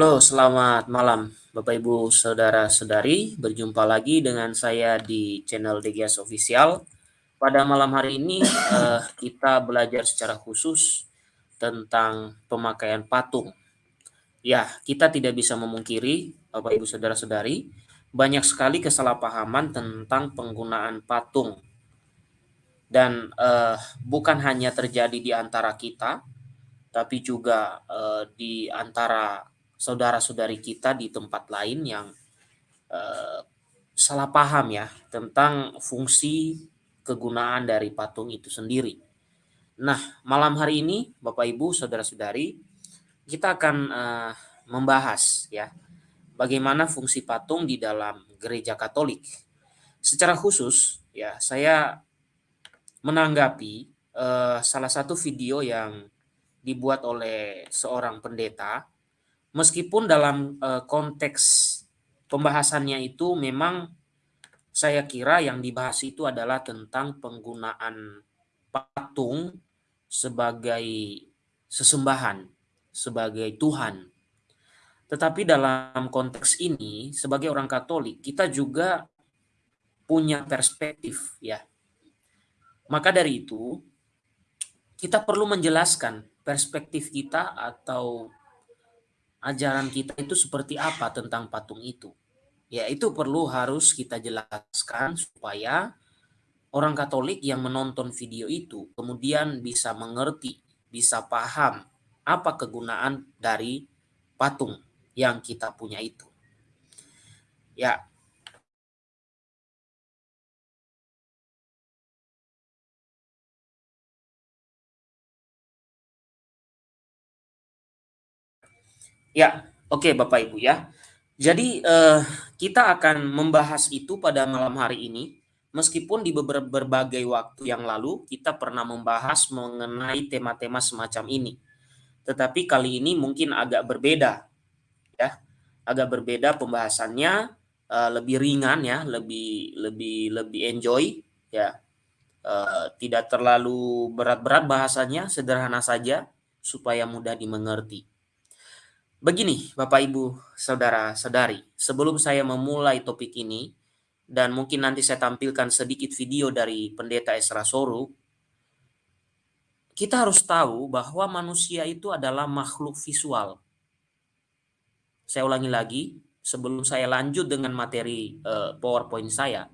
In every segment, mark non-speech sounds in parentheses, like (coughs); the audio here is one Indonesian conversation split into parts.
Halo, selamat malam Bapak Ibu Saudara-saudari. Berjumpa lagi dengan saya di channel DGS Official. Pada malam hari ini uh, (coughs) kita belajar secara khusus tentang pemakaian patung. Ya, kita tidak bisa memungkiri Bapak Ibu Saudara-saudari, banyak sekali kesalahpahaman tentang penggunaan patung. Dan uh, bukan hanya terjadi di antara kita, tapi juga uh, di antara saudara-saudari kita di tempat lain yang uh, salah paham ya tentang fungsi kegunaan dari patung itu sendiri. Nah, malam hari ini Bapak Ibu, saudara-saudari, kita akan uh, membahas ya bagaimana fungsi patung di dalam gereja Katolik. Secara khusus ya, saya menanggapi uh, salah satu video yang dibuat oleh seorang pendeta meskipun dalam uh, konteks pembahasannya itu memang saya kira yang dibahas itu adalah tentang penggunaan patung sebagai sesembahan, sebagai Tuhan. Tetapi dalam konteks ini, sebagai orang Katolik, kita juga punya perspektif, ya. Maka dari itu, kita perlu menjelaskan perspektif kita atau ajaran kita itu seperti apa tentang patung itu. Ya, itu perlu harus kita jelaskan supaya orang Katolik yang menonton video itu kemudian bisa mengerti, bisa paham apa kegunaan dari patung yang kita punya itu. Ya, Ya, oke okay, Bapak Ibu ya. Jadi eh, kita akan membahas itu pada malam hari ini. Meskipun di beberapa berbagai waktu yang lalu kita pernah membahas mengenai tema-tema semacam ini. Tetapi kali ini mungkin agak berbeda ya. Agak berbeda pembahasannya uh, lebih ringan ya, lebih lebih lebih enjoy ya. Uh, tidak terlalu berat-berat bahasanya, sederhana saja supaya mudah dimengerti. Begini, Bapak Ibu, saudara-saudari, sebelum saya memulai topik ini, dan mungkin nanti saya tampilkan sedikit video dari Pendeta Esra Soru, kita harus tahu bahwa manusia itu adalah makhluk visual. Saya ulangi lagi, sebelum saya lanjut dengan materi uh, PowerPoint saya,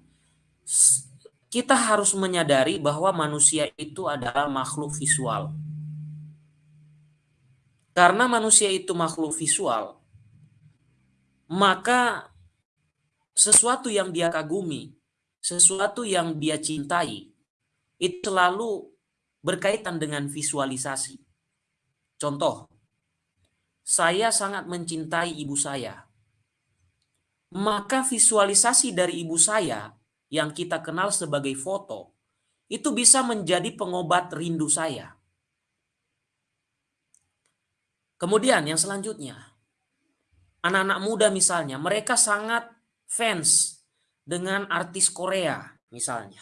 kita harus menyadari bahwa manusia itu adalah makhluk visual karena manusia itu makhluk visual, maka sesuatu yang dia kagumi, sesuatu yang dia cintai, itu selalu berkaitan dengan visualisasi. Contoh, saya sangat mencintai ibu saya. Maka visualisasi dari ibu saya yang kita kenal sebagai foto, itu bisa menjadi pengobat rindu saya. Kemudian yang selanjutnya, anak-anak muda misalnya, mereka sangat fans dengan artis Korea misalnya.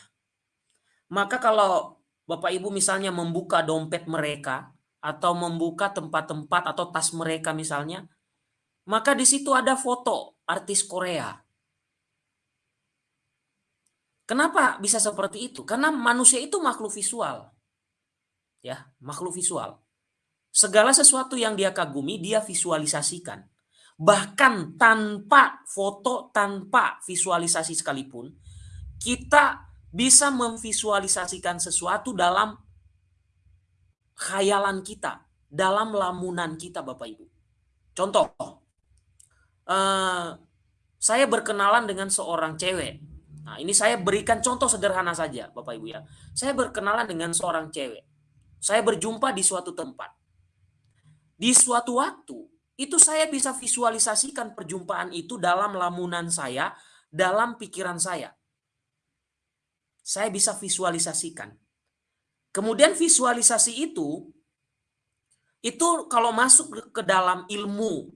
Maka kalau Bapak Ibu misalnya membuka dompet mereka atau membuka tempat-tempat atau tas mereka misalnya, maka di situ ada foto artis Korea. Kenapa bisa seperti itu? Karena manusia itu makhluk visual. Ya, makhluk visual. Segala sesuatu yang dia kagumi, dia visualisasikan. Bahkan tanpa foto, tanpa visualisasi sekalipun, kita bisa memvisualisasikan sesuatu dalam khayalan kita, dalam lamunan kita Bapak Ibu. Contoh, uh, saya berkenalan dengan seorang cewek. Nah ini saya berikan contoh sederhana saja Bapak Ibu ya. Saya berkenalan dengan seorang cewek. Saya berjumpa di suatu tempat di suatu waktu itu saya bisa visualisasikan perjumpaan itu dalam lamunan saya, dalam pikiran saya. Saya bisa visualisasikan. Kemudian visualisasi itu itu kalau masuk ke dalam ilmu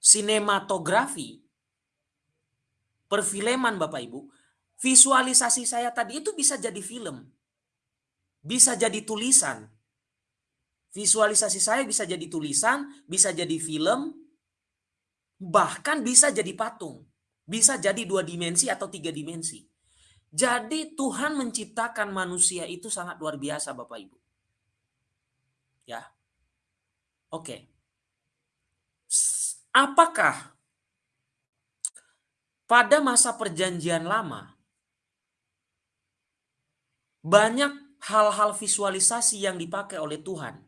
sinematografi, perfilman Bapak Ibu, visualisasi saya tadi itu bisa jadi film. Bisa jadi tulisan, Visualisasi saya bisa jadi tulisan, bisa jadi film, Bahkan bisa jadi patung. Bisa jadi dua dimensi atau tiga dimensi. Jadi Tuhan menciptakan manusia itu sangat luar biasa Bapak Ibu. Ya. Oke. Apakah pada masa perjanjian lama banyak hal-hal visualisasi yang dipakai oleh Tuhan.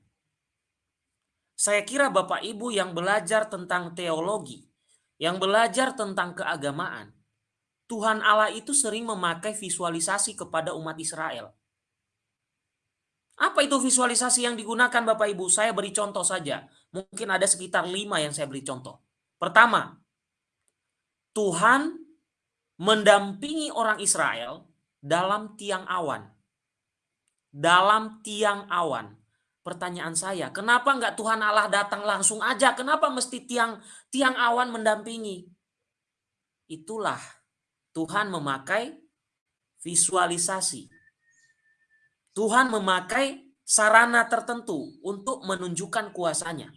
Saya kira Bapak Ibu yang belajar tentang teologi, yang belajar tentang keagamaan, Tuhan Allah itu sering memakai visualisasi kepada umat Israel. Apa itu visualisasi yang digunakan Bapak Ibu? Saya beri contoh saja. Mungkin ada sekitar lima yang saya beri contoh. Pertama, Tuhan mendampingi orang Israel dalam tiang awan dalam tiang awan. Pertanyaan saya, kenapa nggak Tuhan Allah datang langsung aja? Kenapa mesti tiang tiang awan mendampingi? Itulah Tuhan memakai visualisasi. Tuhan memakai sarana tertentu untuk menunjukkan kuasanya.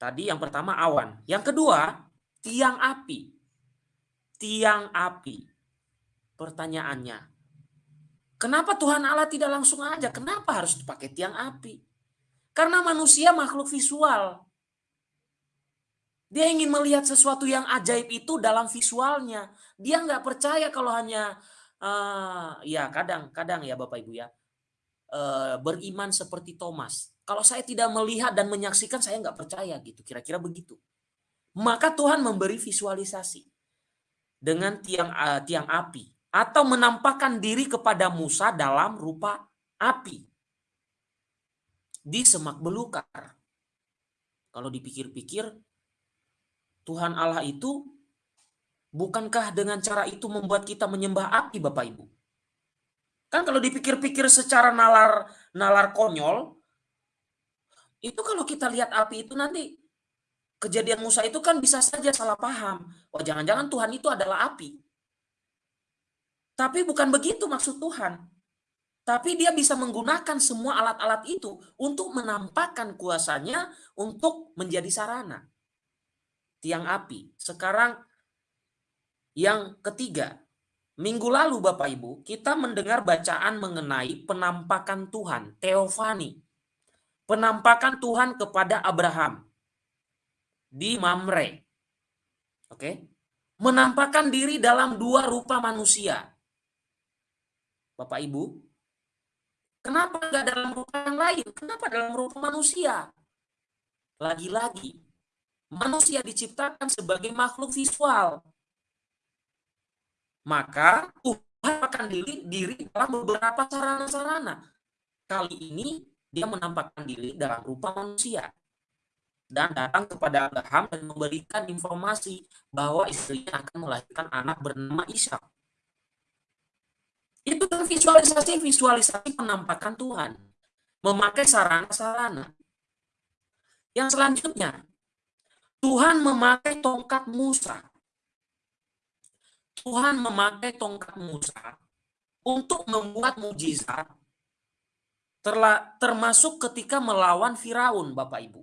Tadi yang pertama awan. Yang kedua, tiang api. Tiang api. Pertanyaannya, Kenapa Tuhan Allah tidak langsung aja? Kenapa harus pakai tiang api? Karena manusia makhluk visual. Dia ingin melihat sesuatu yang ajaib itu dalam visualnya. Dia nggak percaya kalau hanya uh, ya kadang-kadang ya Bapak Ibu ya uh, beriman seperti Thomas. Kalau saya tidak melihat dan menyaksikan saya nggak percaya gitu. Kira-kira begitu. Maka Tuhan memberi visualisasi dengan tiang uh, tiang api atau menampakkan diri kepada Musa dalam rupa api di semak belukar. Kalau dipikir-pikir, Tuhan Allah itu bukankah dengan cara itu membuat kita menyembah api Bapak Ibu? Kan kalau dipikir-pikir secara nalar nalar konyol, itu kalau kita lihat api itu nanti kejadian Musa itu kan bisa saja salah paham. Wah jangan-jangan Tuhan itu adalah api. Tapi bukan begitu maksud Tuhan. Tapi dia bisa menggunakan semua alat-alat itu untuk menampakkan kuasanya untuk menjadi sarana. Tiang api. Sekarang yang ketiga. Minggu lalu Bapak Ibu, kita mendengar bacaan mengenai penampakan Tuhan, Teofani. Penampakan Tuhan kepada Abraham di Mamre. Oke. Menampakkan diri dalam dua rupa manusia. Bapak Ibu, kenapa nggak dalam rupa yang lain? Kenapa dalam rupa manusia? Lagi-lagi, manusia diciptakan sebagai makhluk visual. Maka Tuhan akan diri, diri dalam beberapa sarana-sarana. Kali ini dia menampakkan diri dalam rupa manusia dan datang kepada Abraham dan memberikan informasi bahwa istrinya akan melahirkan anak bernama Ishak. Itu visualisasi-visualisasi penampakan Tuhan. Memakai sarana-sarana. Yang selanjutnya, Tuhan memakai tongkat Musa. Tuhan memakai tongkat Musa untuk membuat mujizat termasuk ketika melawan Firaun, Bapak Ibu.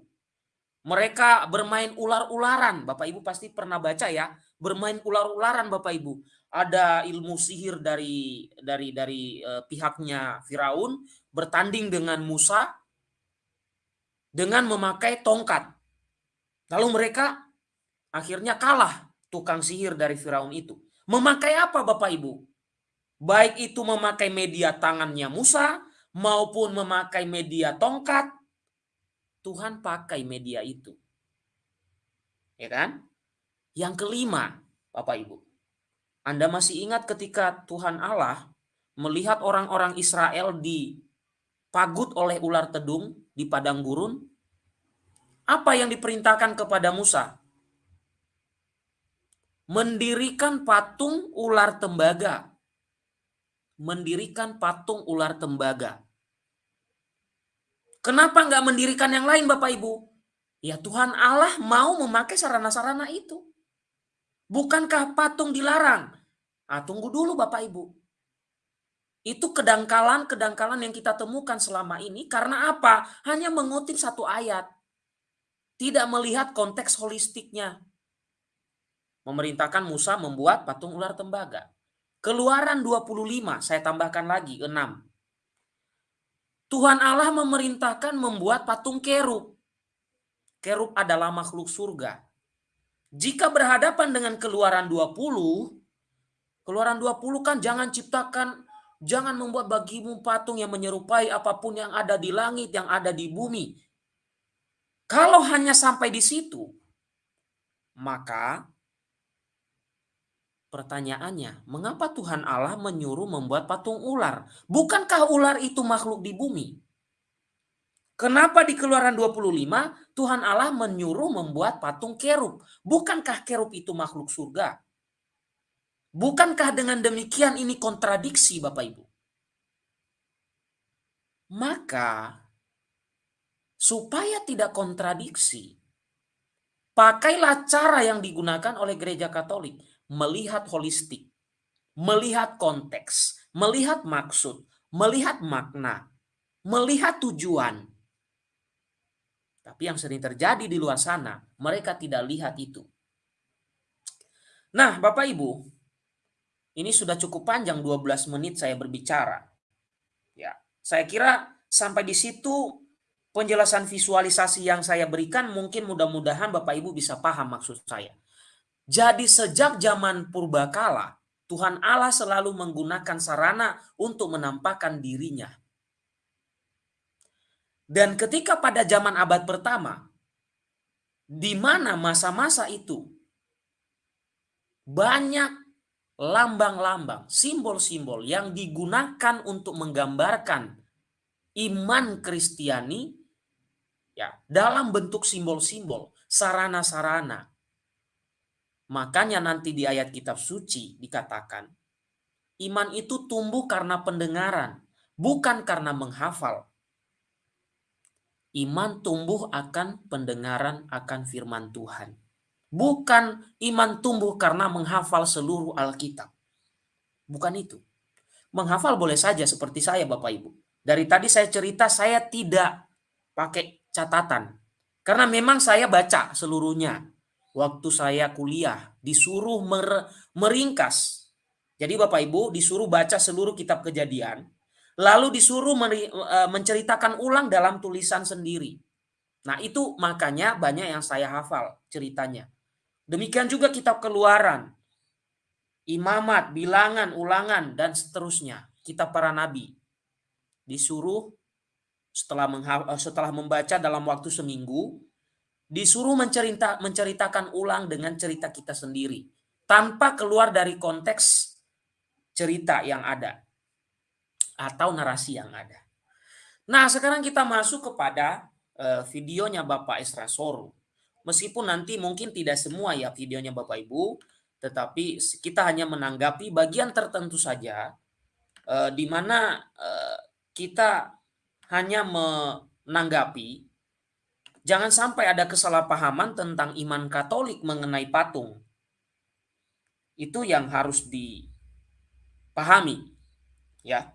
Mereka bermain ular-ularan, Bapak Ibu pasti pernah baca ya, bermain ular-ularan Bapak Ibu ada ilmu sihir dari dari dari uh, pihaknya Firaun bertanding dengan Musa dengan memakai tongkat. Lalu mereka akhirnya kalah tukang sihir dari Firaun itu. Memakai apa Bapak Ibu? Baik itu memakai media tangannya Musa maupun memakai media tongkat, Tuhan pakai media itu. Ya kan? Yang kelima, Bapak Ibu, anda masih ingat ketika Tuhan Allah melihat orang-orang Israel dipagut oleh ular tedung di padang gurun? Apa yang diperintahkan kepada Musa? Mendirikan patung ular tembaga. Mendirikan patung ular tembaga. Kenapa nggak mendirikan yang lain Bapak Ibu? Ya Tuhan Allah mau memakai sarana-sarana itu. Bukankah patung dilarang? Ah, tunggu dulu Bapak Ibu. Itu kedangkalan-kedangkalan yang kita temukan selama ini karena apa? Hanya mengutip satu ayat. Tidak melihat konteks holistiknya. Memerintahkan Musa membuat patung ular tembaga. Keluaran 25, saya tambahkan lagi 6. Tuhan Allah memerintahkan membuat patung kerub. Kerub adalah makhluk surga. Jika berhadapan dengan keluaran 20, keluaran 20 kan jangan ciptakan, jangan membuat bagimu patung yang menyerupai apa pun yang ada di langit, yang ada di bumi. Kalau hanya sampai di situ, maka Pertanyaannya, mengapa Tuhan Allah menyuruh membuat patung ular? Bukankah ular itu makhluk di bumi? Kenapa di keluaran 25 Tuhan Allah menyuruh membuat patung kerub? Bukankah kerub itu makhluk surga? Bukankah dengan demikian ini kontradiksi Bapak Ibu? Maka supaya tidak kontradiksi, pakailah cara yang digunakan oleh gereja Katolik melihat holistik, melihat konteks, melihat maksud, melihat makna, melihat tujuan. Tapi yang sering terjadi di luar sana, mereka tidak lihat itu. Nah, Bapak Ibu, ini sudah cukup panjang 12 menit saya berbicara. Ya, saya kira sampai di situ penjelasan visualisasi yang saya berikan mungkin mudah-mudahan Bapak Ibu bisa paham maksud saya. Jadi sejak zaman purbakala, Tuhan Allah selalu menggunakan sarana untuk menampakkan dirinya. Dan ketika pada zaman abad pertama, di mana masa-masa itu banyak lambang-lambang, simbol-simbol yang digunakan untuk menggambarkan iman Kristiani ya dalam bentuk simbol-simbol, sarana-sarana Makanya nanti di ayat kitab suci dikatakan, iman itu tumbuh karena pendengaran, bukan karena menghafal. Iman tumbuh akan pendengaran akan firman Tuhan. Bukan iman tumbuh karena menghafal seluruh Alkitab. Bukan itu. Menghafal boleh saja seperti saya Bapak Ibu. Dari tadi saya cerita saya tidak pakai catatan. Karena memang saya baca seluruhnya waktu saya kuliah disuruh mer meringkas. Jadi Bapak Ibu disuruh baca seluruh kitab kejadian, lalu disuruh e, menceritakan ulang dalam tulisan sendiri. Nah itu makanya banyak yang saya hafal ceritanya. Demikian juga kitab keluaran, imamat, bilangan, ulangan, dan seterusnya. Kitab para nabi. Disuruh setelah, e, setelah membaca dalam waktu seminggu, disuruh mencerita, menceritakan ulang dengan cerita kita sendiri tanpa keluar dari konteks cerita yang ada atau narasi yang ada. Nah, sekarang kita masuk kepada uh, videonya Bapak Esra Soru. Meskipun nanti mungkin tidak semua ya videonya Bapak Ibu, tetapi kita hanya menanggapi bagian tertentu saja uh, di mana uh, kita hanya menanggapi Jangan sampai ada kesalahpahaman tentang iman Katolik mengenai patung. Itu yang harus dipahami. Ya.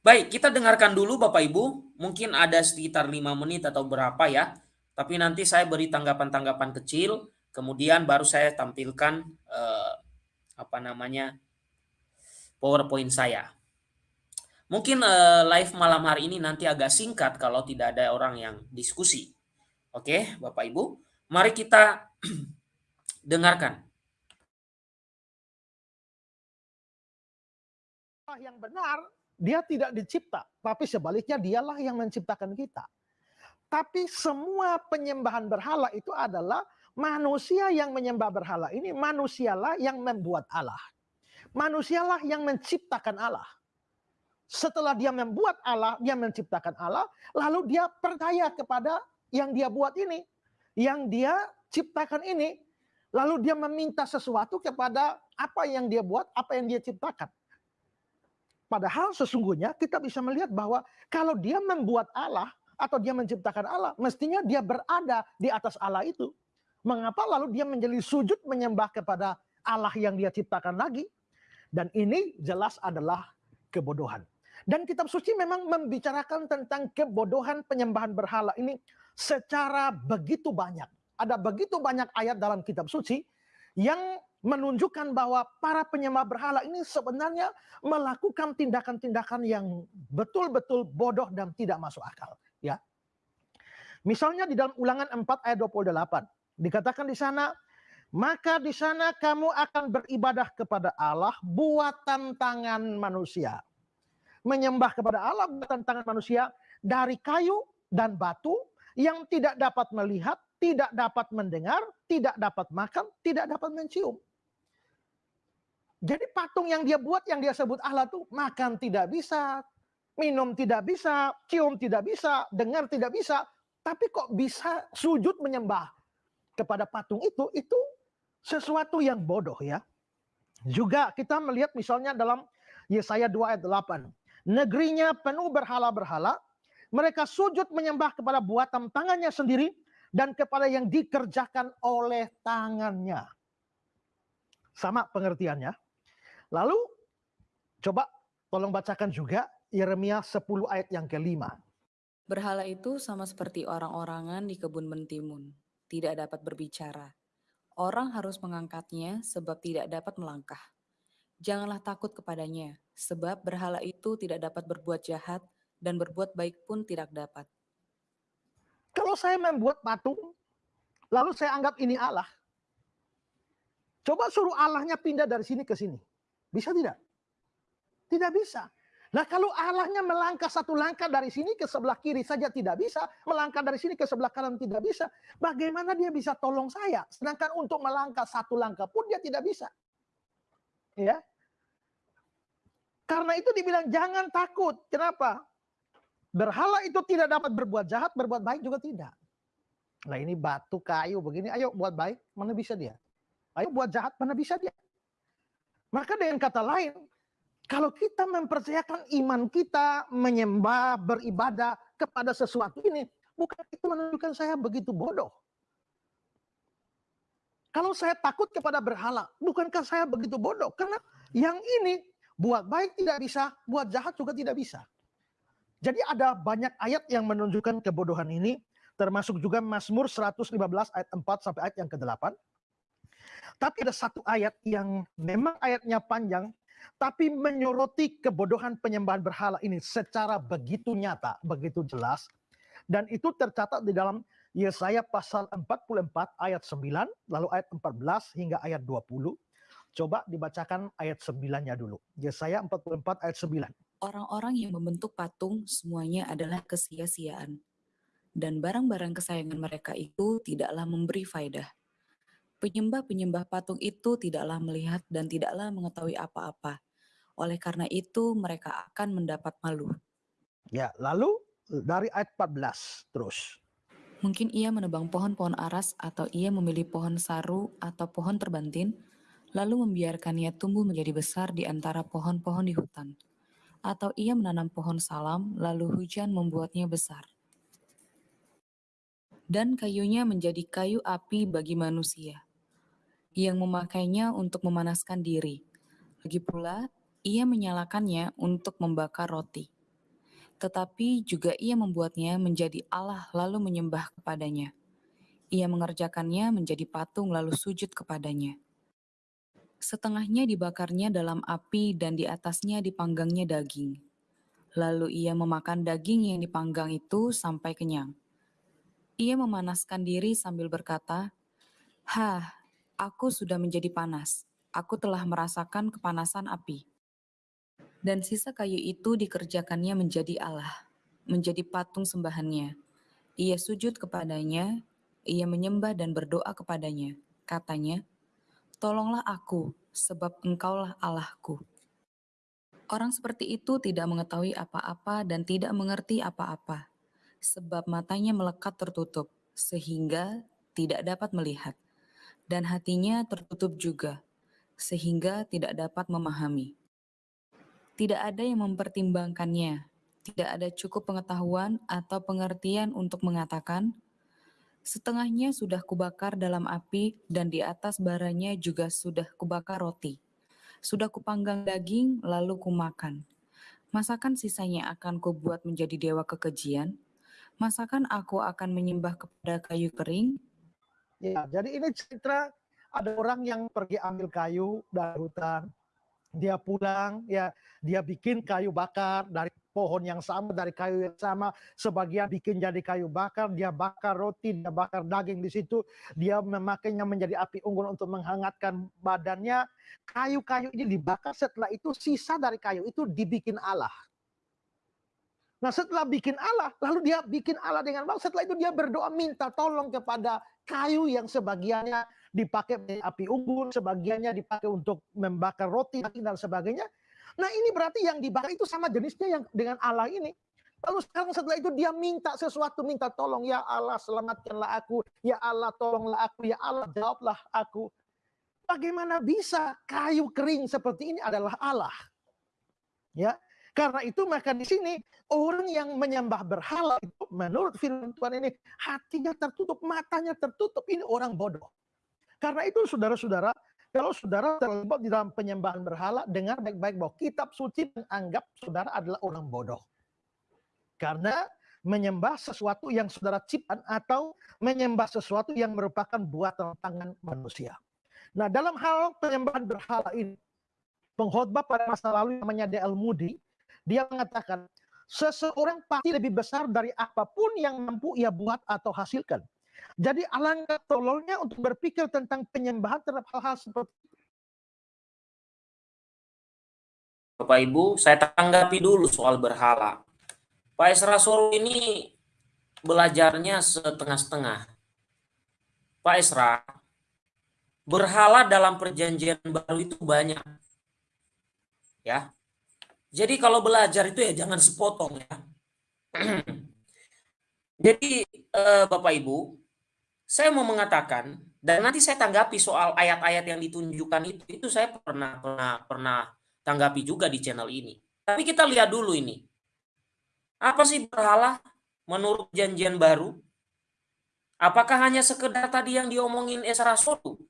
Baik, kita dengarkan dulu Bapak Ibu. Mungkin ada sekitar lima menit atau berapa ya. Tapi nanti saya beri tanggapan-tanggapan kecil. Kemudian baru saya tampilkan eh, apa namanya PowerPoint saya. Mungkin uh, live malam hari ini nanti agak singkat kalau tidak ada orang yang diskusi. Oke, Bapak Ibu, mari kita (clears throat) dengarkan. Yang benar, dia tidak dicipta, tapi sebaliknya dialah yang menciptakan kita. Tapi semua penyembahan berhala itu adalah manusia yang menyembah berhala ini manusialah yang membuat Allah. Manusialah yang menciptakan Allah. Setelah dia membuat Allah, dia menciptakan Allah, lalu dia percaya kepada yang dia buat ini, yang dia ciptakan ini, lalu dia meminta sesuatu kepada apa yang dia buat, apa yang dia ciptakan. Padahal sesungguhnya kita bisa melihat bahwa kalau dia membuat Allah atau dia menciptakan Allah, mestinya dia berada di atas Allah itu. Mengapa lalu dia menjadi sujud menyembah kepada Allah yang dia ciptakan lagi? Dan ini jelas adalah kebodohan. Dan kitab suci memang membicarakan tentang kebodohan penyembahan berhala ini secara begitu banyak. Ada begitu banyak ayat dalam kitab suci yang menunjukkan bahwa para penyembah berhala ini sebenarnya melakukan tindakan-tindakan yang betul-betul bodoh dan tidak masuk akal, ya. Misalnya di dalam Ulangan 4 ayat 28 dikatakan di sana maka di sana kamu akan beribadah kepada Allah buatan tangan manusia. Menyembah kepada Allah buatan tangan manusia dari kayu dan batu yang tidak dapat melihat, tidak dapat mendengar, tidak dapat makan, tidak dapat mencium. Jadi patung yang dia buat, yang dia sebut Allah tuh makan tidak bisa, minum tidak bisa, cium tidak bisa, dengar tidak bisa, tapi kok bisa sujud menyembah kepada patung itu, itu sesuatu yang bodoh ya. Juga kita melihat misalnya dalam Yesaya 2 ayat 8. Negerinya penuh berhala-berhala, mereka sujud menyembah kepada buatan tangannya sendiri dan kepada yang dikerjakan oleh tangannya. Sama pengertiannya. Lalu coba tolong bacakan juga Yeremia 10 ayat yang kelima. Berhala itu sama seperti orang-orangan di kebun mentimun, tidak dapat berbicara. Orang harus mengangkatnya sebab tidak dapat melangkah. Janganlah takut kepadanya, sebab berhala itu tidak dapat berbuat jahat dan berbuat baik pun tidak dapat. Kalau saya membuat patung, lalu saya anggap ini Allah. Coba suruh Allahnya pindah dari sini ke sini. Bisa tidak? Tidak bisa. Nah kalau Allahnya melangkah satu langkah dari sini ke sebelah kiri saja tidak bisa, melangkah dari sini ke sebelah kanan tidak bisa, bagaimana dia bisa tolong saya? Sedangkan untuk melangkah satu langkah pun dia tidak bisa. Ya. Karena itu dibilang jangan takut. Kenapa? Berhala itu tidak dapat berbuat jahat, berbuat baik juga tidak. Nah ini batu kayu begini, ayo buat baik, mana bisa dia? Ayo buat jahat, mana bisa dia? Maka dengan kata lain, kalau kita mempercayakan iman kita menyembah, beribadah kepada sesuatu ini, bukan itu menunjukkan saya begitu bodoh. Kalau saya takut kepada berhala, bukankah saya begitu bodoh? Karena yang ini buat baik tidak bisa, buat jahat juga tidak bisa. Jadi ada banyak ayat yang menunjukkan kebodohan ini, termasuk juga Mazmur 115 ayat 4 sampai ayat yang ke-8. Tapi ada satu ayat yang memang ayatnya panjang, tapi menyoroti kebodohan penyembahan berhala ini secara begitu nyata, begitu jelas. Dan itu tercatat di dalam Yesaya pasal 44 ayat 9, lalu ayat 14 hingga ayat 20. Coba dibacakan ayat 9-nya dulu. Yesaya 44 ayat 9. Orang-orang yang membentuk patung semuanya adalah kesia-siaan. Dan barang-barang kesayangan mereka itu tidaklah memberi faidah Penyembah-penyembah patung itu tidaklah melihat dan tidaklah mengetahui apa-apa. Oleh karena itu mereka akan mendapat malu. Ya, lalu dari ayat 14 terus. Mungkin ia menebang pohon-pohon aras atau ia memilih pohon saru atau pohon terbantin, lalu membiarkannya tumbuh menjadi besar di antara pohon-pohon di hutan. Atau ia menanam pohon salam, lalu hujan membuatnya besar. Dan kayunya menjadi kayu api bagi manusia yang memakainya untuk memanaskan diri. Lagi pula, ia menyalakannya untuk membakar roti. Tetapi juga ia membuatnya menjadi Allah lalu menyembah kepadanya. Ia mengerjakannya menjadi patung lalu sujud kepadanya. Setengahnya dibakarnya dalam api dan di atasnya dipanggangnya daging. Lalu ia memakan daging yang dipanggang itu sampai kenyang. Ia memanaskan diri sambil berkata, Hah, Aku sudah menjadi panas. Aku telah merasakan kepanasan api. Dan sisa kayu itu dikerjakannya menjadi Allah, menjadi patung sembahannya. Ia sujud kepadanya, ia menyembah dan berdoa kepadanya. Katanya, Tolonglah aku, sebab engkaulah Allahku. Orang seperti itu tidak mengetahui apa-apa dan tidak mengerti apa-apa, sebab matanya melekat tertutup, sehingga tidak dapat melihat dan hatinya tertutup juga, sehingga tidak dapat memahami. Tidak ada yang mempertimbangkannya, tidak ada cukup pengetahuan atau pengertian untuk mengatakan, setengahnya sudah kubakar dalam api dan di atas baranya juga sudah kubakar roti. Sudah kupanggang daging, lalu kumakan. Masakan sisanya akan kubuat menjadi dewa kekejian? Masakan aku akan menyembah kepada kayu kering? Ya, jadi ini cerita ada orang yang pergi ambil kayu dari hutan. Dia pulang, ya, dia bikin kayu bakar dari pohon yang sama, dari kayu yang sama, sebagian bikin jadi kayu bakar, dia bakar roti, dia bakar daging di situ, dia memakainya menjadi api unggun untuk menghangatkan badannya. Kayu-kayu ini dibakar, setelah itu sisa dari kayu itu dibikin Allah. Nah setelah bikin Allah, lalu dia bikin Allah dengan baik. Setelah itu dia berdoa minta tolong kepada kayu yang sebagiannya dipakai api unggun, sebagiannya dipakai untuk membakar roti dan sebagainya. Nah ini berarti yang dibakar itu sama jenisnya yang dengan Allah ini. Lalu sekarang setelah itu dia minta sesuatu, minta tolong. Ya Allah selamatkanlah aku. Ya Allah tolonglah aku. Ya Allah jawablah aku. Bagaimana bisa kayu kering seperti ini adalah Allah? Ya, karena itu maka di sini orang yang menyembah berhala itu menurut firman Tuhan ini hatinya tertutup, matanya tertutup. Ini orang bodoh. Karena itu saudara-saudara, kalau saudara terlibat di dalam penyembahan berhala, dengar baik-baik bahwa kitab suci menganggap saudara adalah orang bodoh. Karena menyembah sesuatu yang saudara ciptakan atau menyembah sesuatu yang merupakan buatan tangan manusia. Nah, dalam hal penyembahan berhala ini, pengkhotbah pada masa lalu namanya D.L. Moody, dia mengatakan, seseorang pasti lebih besar dari apa pun yang mampu ia buat atau hasilkan. Jadi alangkah tololnya untuk berpikir tentang penyembahan terhadap hal-hal seperti itu. Bapak Ibu, saya tanggapi dulu soal berhala. Pak Esra Solo ini belajarnya setengah-setengah. Pak Esra, berhala dalam perjanjian baru itu banyak. Ya, jadi kalau belajar itu ya jangan sepotong ya. (clears throat) Jadi eh, Bapak Ibu, saya mau mengatakan dan nanti saya tanggapi soal ayat-ayat yang ditunjukkan itu itu saya pernah pernah pernah tanggapi juga di channel ini. Tapi kita lihat dulu ini. Apa sih berhala menurut janjian baru? Apakah hanya sekedar tadi yang diomongin Esra Sotu?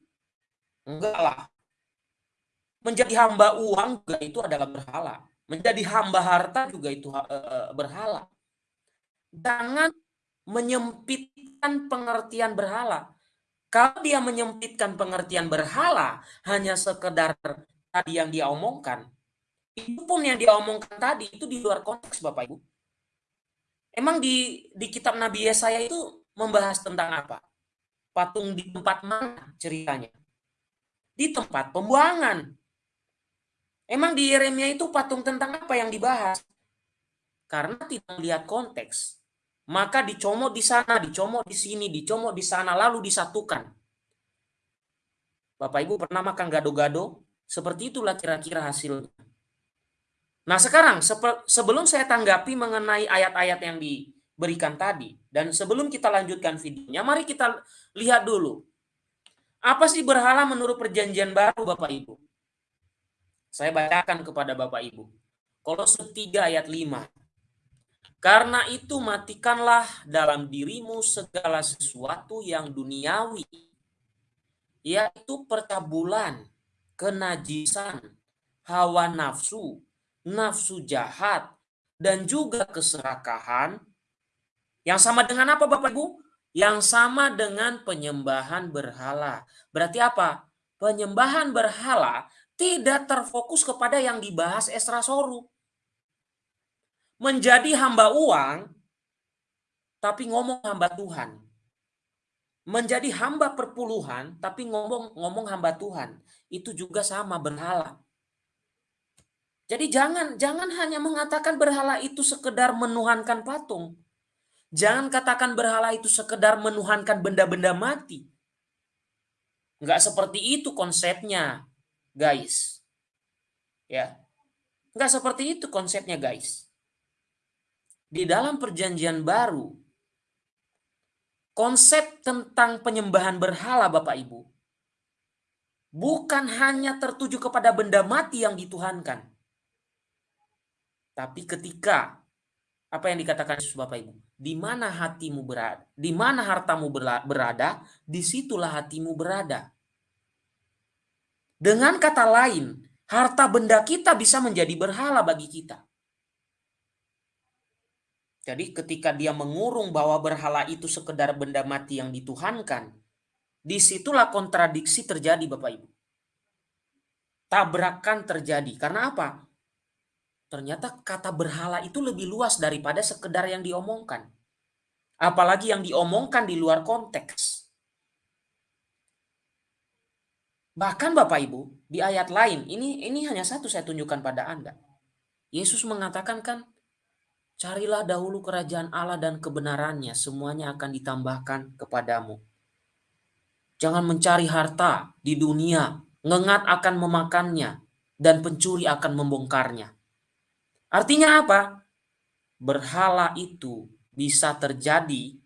Enggak lah. Menjadi hamba uang juga itu adalah berhala. Menjadi hamba harta juga itu uh, berhala. Jangan menyempitkan pengertian berhala. Kalau dia menyempitkan pengertian berhala hanya sekedar tadi yang dia omongkan, itu pun yang dia omongkan tadi itu di luar konteks Bapak Ibu. Emang di di kitab Nabi Yesaya itu membahas tentang apa? Patung di tempat mana ceritanya? Di tempat pembuangan. Emang di Yeremia itu patung tentang apa yang dibahas? Karena tidak melihat konteks. Maka dicomot di sana, dicomot di sini, dicomot di sana, lalu disatukan. Bapak Ibu pernah makan gado-gado? Seperti itulah kira-kira hasilnya. Nah sekarang sebelum saya tanggapi mengenai ayat-ayat yang diberikan tadi, dan sebelum kita lanjutkan videonya, mari kita lihat dulu. Apa sih berhala menurut perjanjian baru Bapak Ibu? Saya bacakan kepada Bapak Ibu. Kolose 3 ayat 5. Karena itu matikanlah dalam dirimu segala sesuatu yang duniawi, yaitu percabulan, kenajisan, hawa nafsu, nafsu jahat, dan juga keserakahan. Yang sama dengan apa Bapak Ibu? Yang sama dengan penyembahan berhala. Berarti apa? Penyembahan berhala tidak terfokus kepada yang dibahas Esra Soru. Menjadi hamba uang, tapi ngomong hamba Tuhan. Menjadi hamba perpuluhan, tapi ngomong ngomong hamba Tuhan. Itu juga sama berhala. Jadi jangan jangan hanya mengatakan berhala itu sekedar menuhankan patung. Jangan katakan berhala itu sekedar menuhankan benda-benda mati. Enggak seperti itu konsepnya guys. Ya. Enggak seperti itu konsepnya, guys. Di dalam perjanjian baru, konsep tentang penyembahan berhala Bapak Ibu, bukan hanya tertuju kepada benda mati yang dituhankan. Tapi ketika apa yang dikatakan Yesus Bapak Ibu, di mana hatimu berada, di mana hartamu berada, di situlah hatimu berada. Dengan kata lain, harta benda kita bisa menjadi berhala bagi kita. Jadi ketika dia mengurung bahwa berhala itu sekedar benda mati yang dituhankan, di situlah kontradiksi terjadi Bapak Ibu. Tabrakan terjadi. Karena apa? Ternyata kata berhala itu lebih luas daripada sekedar yang diomongkan. Apalagi yang diomongkan di luar konteks. Bahkan Bapak Ibu, di ayat lain, ini ini hanya satu saya tunjukkan pada Anda. Yesus mengatakan kan, Carilah dahulu kerajaan Allah dan kebenarannya, semuanya akan ditambahkan kepadamu. Jangan mencari harta di dunia, ngengat akan memakannya, dan pencuri akan membongkarnya. Artinya apa? Berhala itu bisa terjadi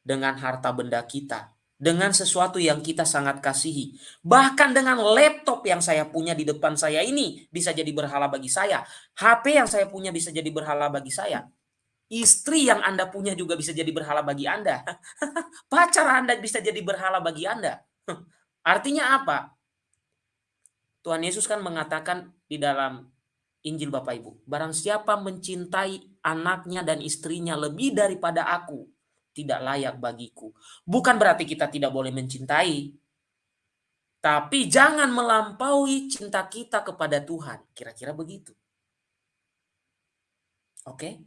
dengan harta benda kita, dengan sesuatu yang kita sangat kasihi. Bahkan dengan laptop yang saya punya di depan saya ini bisa jadi berhala bagi saya. HP yang saya punya bisa jadi berhala bagi saya. Istri yang Anda punya juga bisa jadi berhala bagi Anda. (laughs) Pacar Anda bisa jadi berhala bagi Anda. (laughs) Artinya apa? Tuhan Yesus kan mengatakan di dalam Injil Bapak Ibu, barang siapa mencintai anaknya dan istrinya lebih daripada aku, tidak layak bagiku. Bukan berarti kita tidak boleh mencintai, tapi jangan melampaui cinta kita kepada Tuhan. Kira-kira begitu. Oke?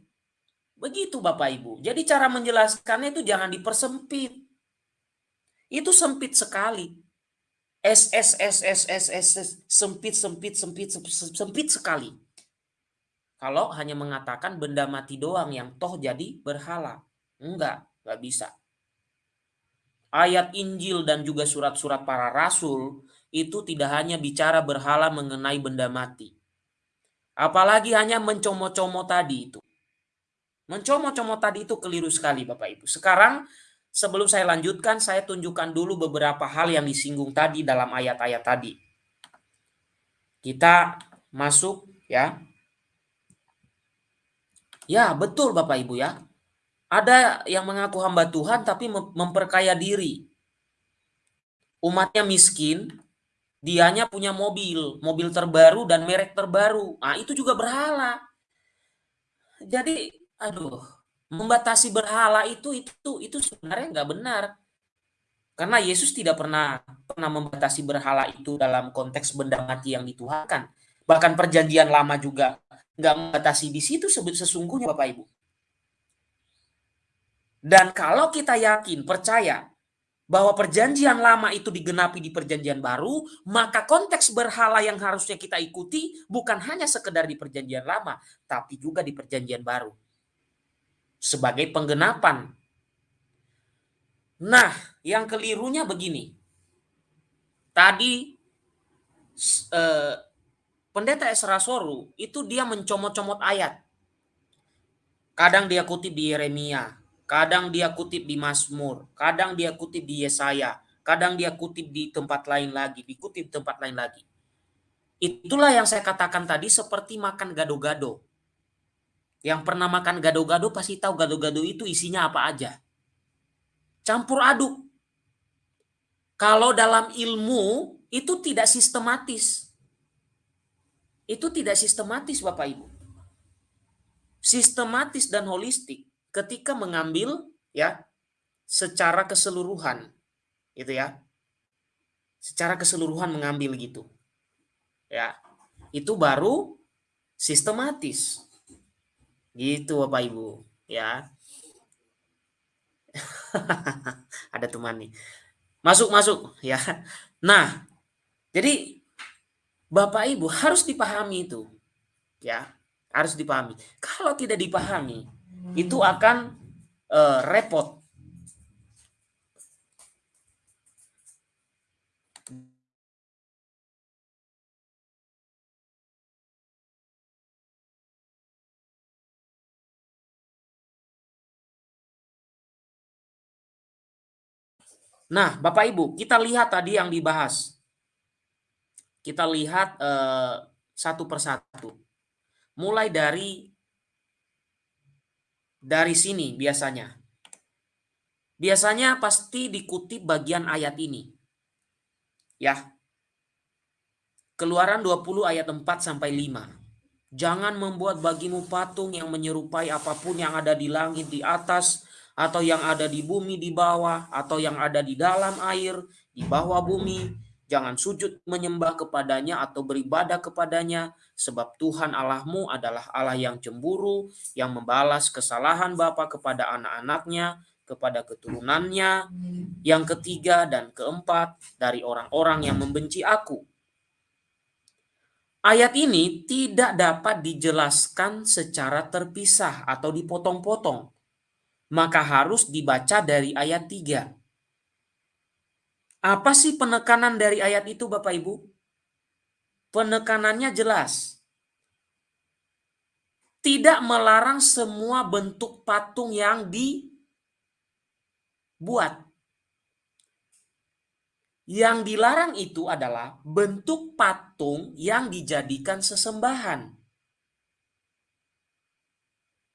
Begitu Bapak Ibu. Jadi cara menjelaskannya itu jangan dipersempit. Itu sempit sekali. S S S S S S, S sempit sempit sempit sempit sekali. Kalau hanya mengatakan benda mati doang yang toh jadi berhala. Enggak, enggak bisa. Ayat Injil dan juga surat-surat para rasul itu tidak hanya bicara berhala mengenai benda mati. Apalagi hanya mencomot-comot tadi itu. Mencomot-comot tadi itu keliru sekali Bapak Ibu. Sekarang sebelum saya lanjutkan, saya tunjukkan dulu beberapa hal yang disinggung tadi dalam ayat-ayat tadi. Kita masuk ya. Ya, betul Bapak Ibu ya. Ada yang mengaku hamba Tuhan tapi memperkaya diri. Umatnya miskin, dianya punya mobil, mobil terbaru dan merek terbaru. Nah, itu juga berhala. Jadi aduh, membatasi berhala itu itu itu sebenarnya nggak benar. Karena Yesus tidak pernah pernah membatasi berhala itu dalam konteks benda mati yang dituhankan. Bahkan perjanjian lama juga nggak membatasi di situ sesungguhnya Bapak Ibu. Dan kalau kita yakin, percaya bahwa perjanjian lama itu digenapi di perjanjian baru, maka konteks berhala yang harusnya kita ikuti bukan hanya sekedar di perjanjian lama, tapi juga di perjanjian baru sebagai penggenapan. Nah, yang kelirunya begini. Tadi eh, pendeta Esra Soru itu dia mencomot-comot ayat. Kadang dia kutip di Yeremia, kadang dia kutip di Mazmur, kadang dia kutip di Yesaya, kadang dia kutip di tempat lain lagi, dikutip di tempat lain lagi. Itulah yang saya katakan tadi seperti makan gado-gado. Yang pernah makan gado-gado pasti tahu gado-gado itu isinya apa aja. Campur aduk. Kalau dalam ilmu itu tidak sistematis. Itu tidak sistematis Bapak Ibu. Sistematis dan holistik ketika mengambil ya secara keseluruhan gitu ya. Secara keseluruhan mengambil gitu. Ya. Itu baru sistematis. Gitu Bapak Ibu, ya. (laughs) Ada teman nih. Masuk masuk ya. Nah, jadi Bapak Ibu harus dipahami itu. Ya, harus dipahami. Kalau tidak dipahami, itu akan uh, repot Nah, Bapak Ibu, kita lihat tadi yang dibahas. Kita lihat eh, satu persatu. Mulai dari dari sini biasanya. Biasanya pasti dikutip bagian ayat ini. Ya. Keluaran 20 ayat 4 sampai 5. Jangan membuat bagimu patung yang menyerupai apa pun yang ada di langit di atas, atau yang ada di bumi di bawah, atau yang ada di dalam air, di bawah bumi. Jangan sujud menyembah kepadanya atau beribadah kepadanya, sebab Tuhan Allahmu adalah Allah yang cemburu, yang membalas kesalahan bapa kepada anak-anaknya, kepada keturunannya, yang ketiga dan keempat dari orang-orang yang membenci aku. Ayat ini tidak dapat dijelaskan secara terpisah atau dipotong-potong. Maka harus dibaca dari ayat 3. Apa sih penekanan dari ayat itu Bapak Ibu? Penekanannya jelas. Tidak melarang semua bentuk patung yang dibuat. Yang dilarang itu adalah bentuk patung yang dijadikan sesembahan.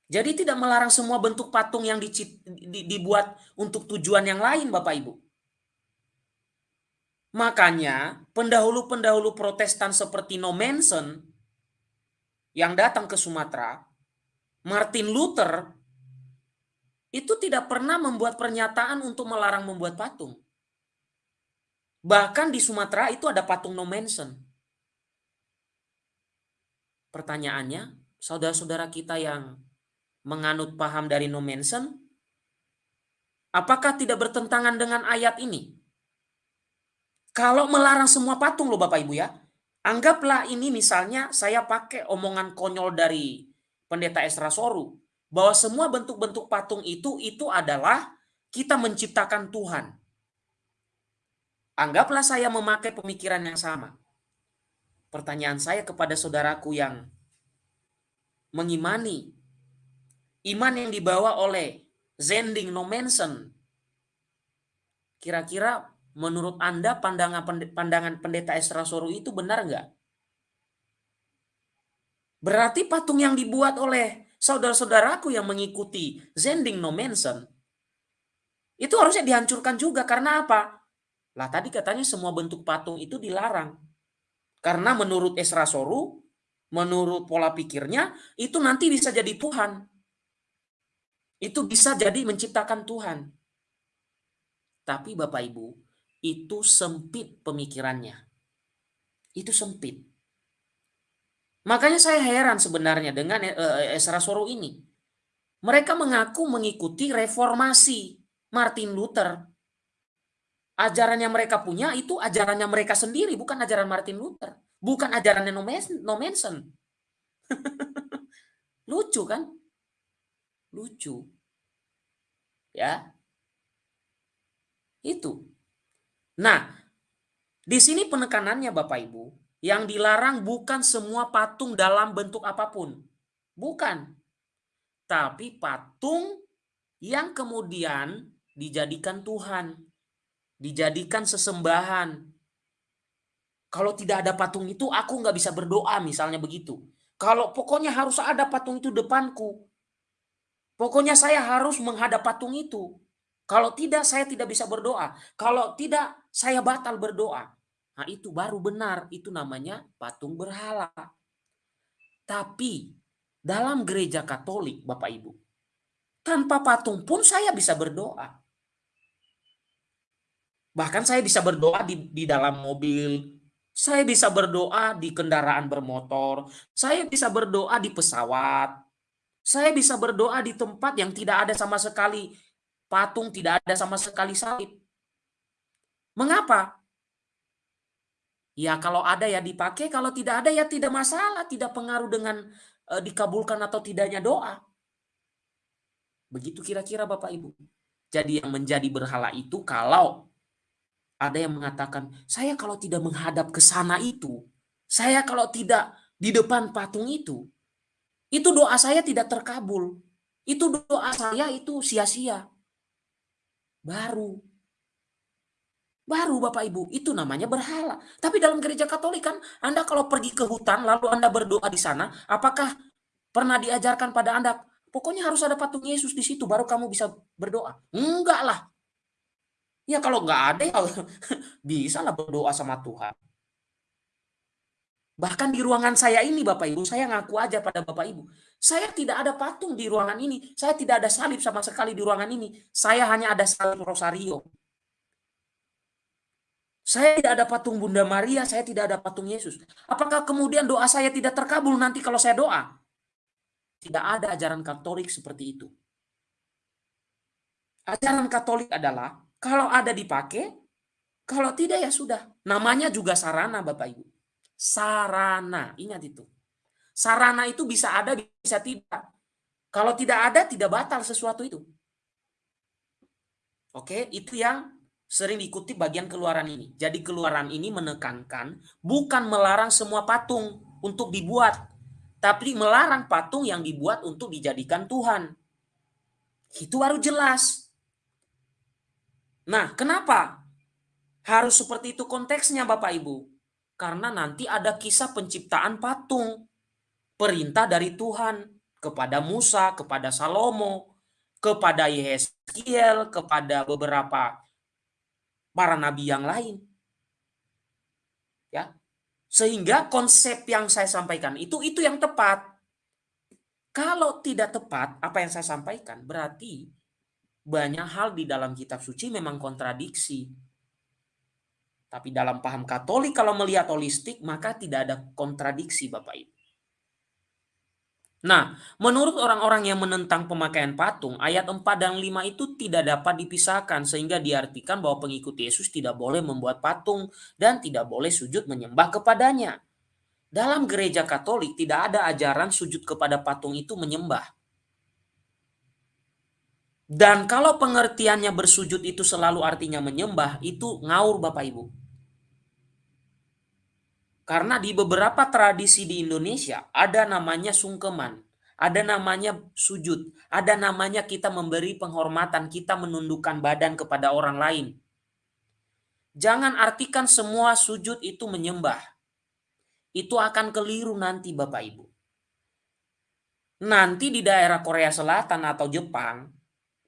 Jadi tidak melarang semua bentuk patung yang dibuat untuk tujuan yang lain Bapak Ibu. Makanya pendahulu-pendahulu protestan seperti No Manson yang datang ke Sumatera, Martin Luther itu tidak pernah membuat pernyataan untuk melarang membuat patung. Bahkan di Sumatera itu ada patung No Manson. Pertanyaannya, saudara-saudara kita yang menganut paham dari No Manson, apakah tidak bertentangan dengan ayat ini? Kalau melarang semua patung loh Bapak Ibu ya, anggaplah ini misalnya saya pakai omongan konyol dari pendeta Esra Soru, bahwa semua bentuk-bentuk patung itu itu adalah kita menciptakan Tuhan. Anggaplah saya memakai pemikiran yang sama. Pertanyaan saya kepada saudaraku yang mengimani iman yang dibawa oleh Zending No Manson. Kira-kira menurut Anda pandangan pandangan pendeta Esra Soru itu benar nggak? Berarti patung yang dibuat oleh saudara-saudaraku yang mengikuti Zending No Manson itu harusnya dihancurkan juga karena apa? Lah tadi katanya semua bentuk patung itu dilarang. Karena menurut Esra Soru, menurut pola pikirnya, itu nanti bisa jadi Tuhan. Itu bisa jadi menciptakan Tuhan. Tapi Bapak Ibu, itu sempit pemikirannya. Itu sempit. Makanya saya heran sebenarnya dengan eh, Esra Soru ini. Mereka mengaku mengikuti reformasi Martin Luther ajaran yang mereka punya itu ajarannya mereka sendiri, bukan ajaran Martin Luther. Bukan ajarannya No Manson. (laughs) Lucu kan? Lucu. Ya. Itu. Nah, di sini penekanannya Bapak Ibu, yang dilarang bukan semua patung dalam bentuk apa pun. Bukan. Tapi patung yang kemudian dijadikan Tuhan dijadikan sesembahan. Kalau tidak ada patung itu, aku nggak bisa berdoa, misalnya begitu. Kalau pokoknya harus ada patung itu depanku. Pokoknya saya harus menghadap patung itu. Kalau tidak, saya tidak bisa berdoa. Kalau tidak, saya batal berdoa. Nah itu baru benar, itu namanya patung berhala. Tapi dalam gereja Katolik, Bapak Ibu, tanpa patung pun saya bisa berdoa. Bahkan saya bisa berdoa di, di dalam mobil, saya bisa berdoa di kendaraan bermotor, saya bisa berdoa di pesawat, saya bisa berdoa di tempat yang tidak ada sama sekali patung, tidak ada sama sekali salib. Mengapa? Ya kalau ada ya dipakai, kalau tidak ada ya tidak masalah, tidak pengaruh dengan e, dikabulkan atau tidaknya doa. Begitu kira-kira Bapak Ibu. Jadi yang menjadi berhala itu kalau ada yang mengatakan, saya kalau tidak menghadap ke sana itu, saya kalau tidak di depan patung itu, itu doa saya tidak terkabul. Itu doa saya itu sia-sia. Baru. Baru Bapak Ibu, itu namanya berhala. Tapi dalam gereja Katolik kan, Anda kalau pergi ke hutan lalu Anda berdoa di sana, apakah pernah diajarkan pada Anda, pokoknya harus ada patung Yesus di situ baru kamu bisa berdoa? Enggak lah. Ya kalau nggak ada ya (laughs) bisa lah berdoa sama Tuhan. Bahkan di ruangan saya ini Bapak Ibu, saya ngaku aja pada Bapak Ibu, saya tidak ada patung di ruangan ini, saya tidak ada salib sama sekali di ruangan ini, saya hanya ada salib rosario. Saya tidak ada patung Bunda Maria, saya tidak ada patung Yesus. Apakah kemudian doa saya tidak terkabul nanti kalau saya doa? Tidak ada ajaran Katolik seperti itu. Ajaran Katolik adalah kalau ada dipakai, kalau tidak ya sudah. Namanya juga sarana Bapak Ibu. Sarana, ingat itu. Sarana itu bisa ada, bisa tidak. Kalau tidak ada, tidak batal sesuatu itu. Oke, itu yang sering diikuti bagian keluaran ini. Jadi keluaran ini menekankan bukan melarang semua patung untuk dibuat, tapi melarang patung yang dibuat untuk dijadikan Tuhan. Itu baru jelas. Nah, kenapa harus seperti itu konteksnya Bapak Ibu? Karena nanti ada kisah penciptaan patung. Perintah dari Tuhan kepada Musa, kepada Salomo, kepada Yeskiel, kepada beberapa para nabi yang lain. Ya. Sehingga konsep yang saya sampaikan itu itu yang tepat. Kalau tidak tepat apa yang saya sampaikan berarti banyak hal di dalam kitab suci memang kontradiksi. Tapi dalam paham Katolik kalau melihat holistik maka tidak ada kontradiksi Bapak Ibu. Nah, menurut orang-orang yang menentang pemakaian patung, ayat 4 dan 5 itu tidak dapat dipisahkan sehingga diartikan bahwa pengikut Yesus tidak boleh membuat patung dan tidak boleh sujud menyembah kepadanya. Dalam gereja Katolik tidak ada ajaran sujud kepada patung itu menyembah. Dan kalau pengertiannya bersujud itu selalu artinya menyembah, itu ngaur Bapak Ibu. Karena di beberapa tradisi di Indonesia ada namanya sungkeman, ada namanya sujud, ada namanya kita memberi penghormatan, kita menundukkan badan kepada orang lain. Jangan artikan semua sujud itu menyembah. Itu akan keliru nanti Bapak Ibu. Nanti di daerah Korea Selatan atau Jepang,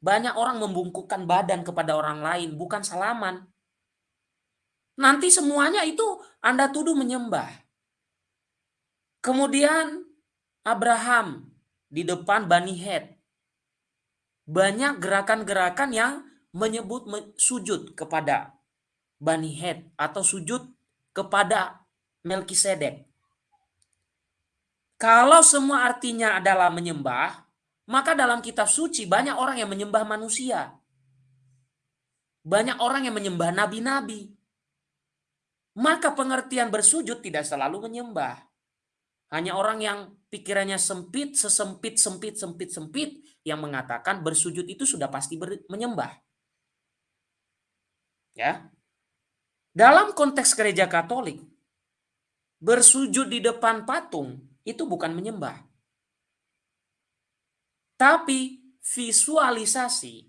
banyak orang membungkukkan badan kepada orang lain, bukan salaman. Nanti semuanya itu Anda tuduh menyembah. Kemudian Abraham di depan Bani Het. Banyak gerakan-gerakan yang menyebut sujud kepada Bani Het atau sujud kepada Melkisedek. Kalau semua artinya adalah menyembah, maka dalam kitab suci banyak orang yang menyembah manusia. Banyak orang yang menyembah nabi-nabi. Maka pengertian bersujud tidak selalu menyembah. Hanya orang yang pikirannya sempit, sesempit, sempit, sempit, sempit, yang mengatakan bersujud itu sudah pasti menyembah. Ya. Dalam konteks gereja Katolik, bersujud di depan patung itu bukan menyembah. Tapi visualisasi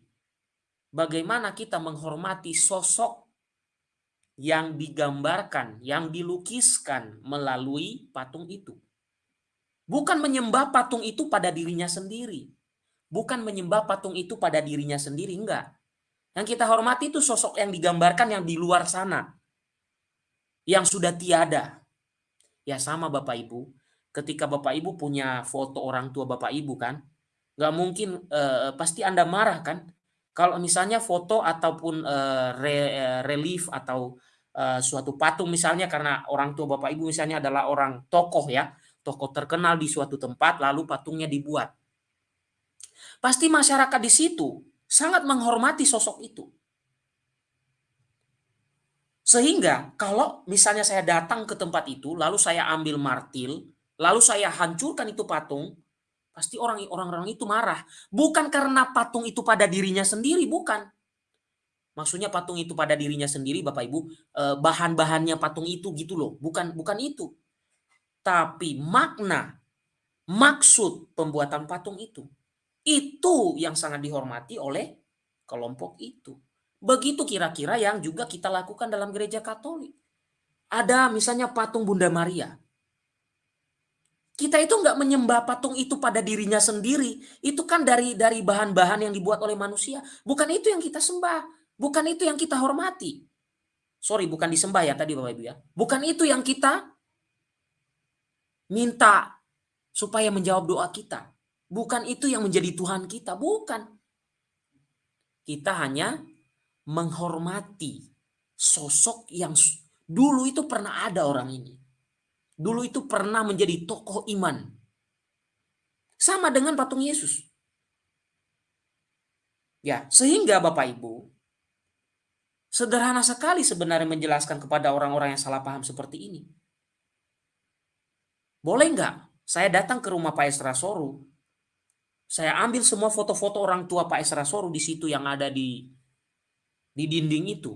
bagaimana kita menghormati sosok yang digambarkan, yang dilukiskan melalui patung itu. Bukan menyembah patung itu pada dirinya sendiri. Bukan menyembah patung itu pada dirinya sendiri, enggak. Yang kita hormati itu sosok yang digambarkan yang di luar sana. Yang sudah tiada. Ya sama Bapak Ibu, ketika Bapak Ibu punya foto orang tua Bapak Ibu kan, nggak mungkin uh, pasti anda marah kan kalau misalnya foto ataupun re, uh, relief atau uh, suatu patung misalnya karena orang tua bapak ibu misalnya adalah orang tokoh ya tokoh terkenal di suatu tempat lalu patungnya dibuat pasti masyarakat di situ sangat menghormati sosok itu sehingga kalau misalnya saya datang ke tempat itu lalu saya ambil martil lalu saya hancurkan itu patung Pasti orang-orang itu marah. Bukan karena patung itu pada dirinya sendiri, bukan. Maksudnya patung itu pada dirinya sendiri, Bapak Ibu, eh, bahan-bahannya patung itu gitu loh. Bukan bukan itu. Tapi makna, maksud pembuatan patung itu. Itu yang sangat dihormati oleh kelompok itu. Begitu kira-kira yang juga kita lakukan dalam gereja Katolik. Ada misalnya patung Bunda Maria. Kita itu nggak menyembah patung itu pada dirinya sendiri. Itu kan dari dari bahan-bahan yang dibuat oleh manusia. Bukan itu yang kita sembah. Bukan itu yang kita hormati. Sorry, bukan disembah ya tadi Bapak Ibu ya. Bukan itu yang kita minta supaya menjawab doa kita. Bukan itu yang menjadi Tuhan kita, bukan. Kita hanya menghormati sosok yang dulu itu pernah ada orang ini. Dulu itu pernah menjadi tokoh iman. Sama dengan patung Yesus. Ya, sehingga Bapak Ibu, sederhana sekali sebenarnya menjelaskan kepada orang-orang yang salah paham seperti ini. Boleh nggak saya datang ke rumah Pak Esra Soru, saya ambil semua foto-foto orang tua Pak Esra Soru di situ yang ada di di dinding itu.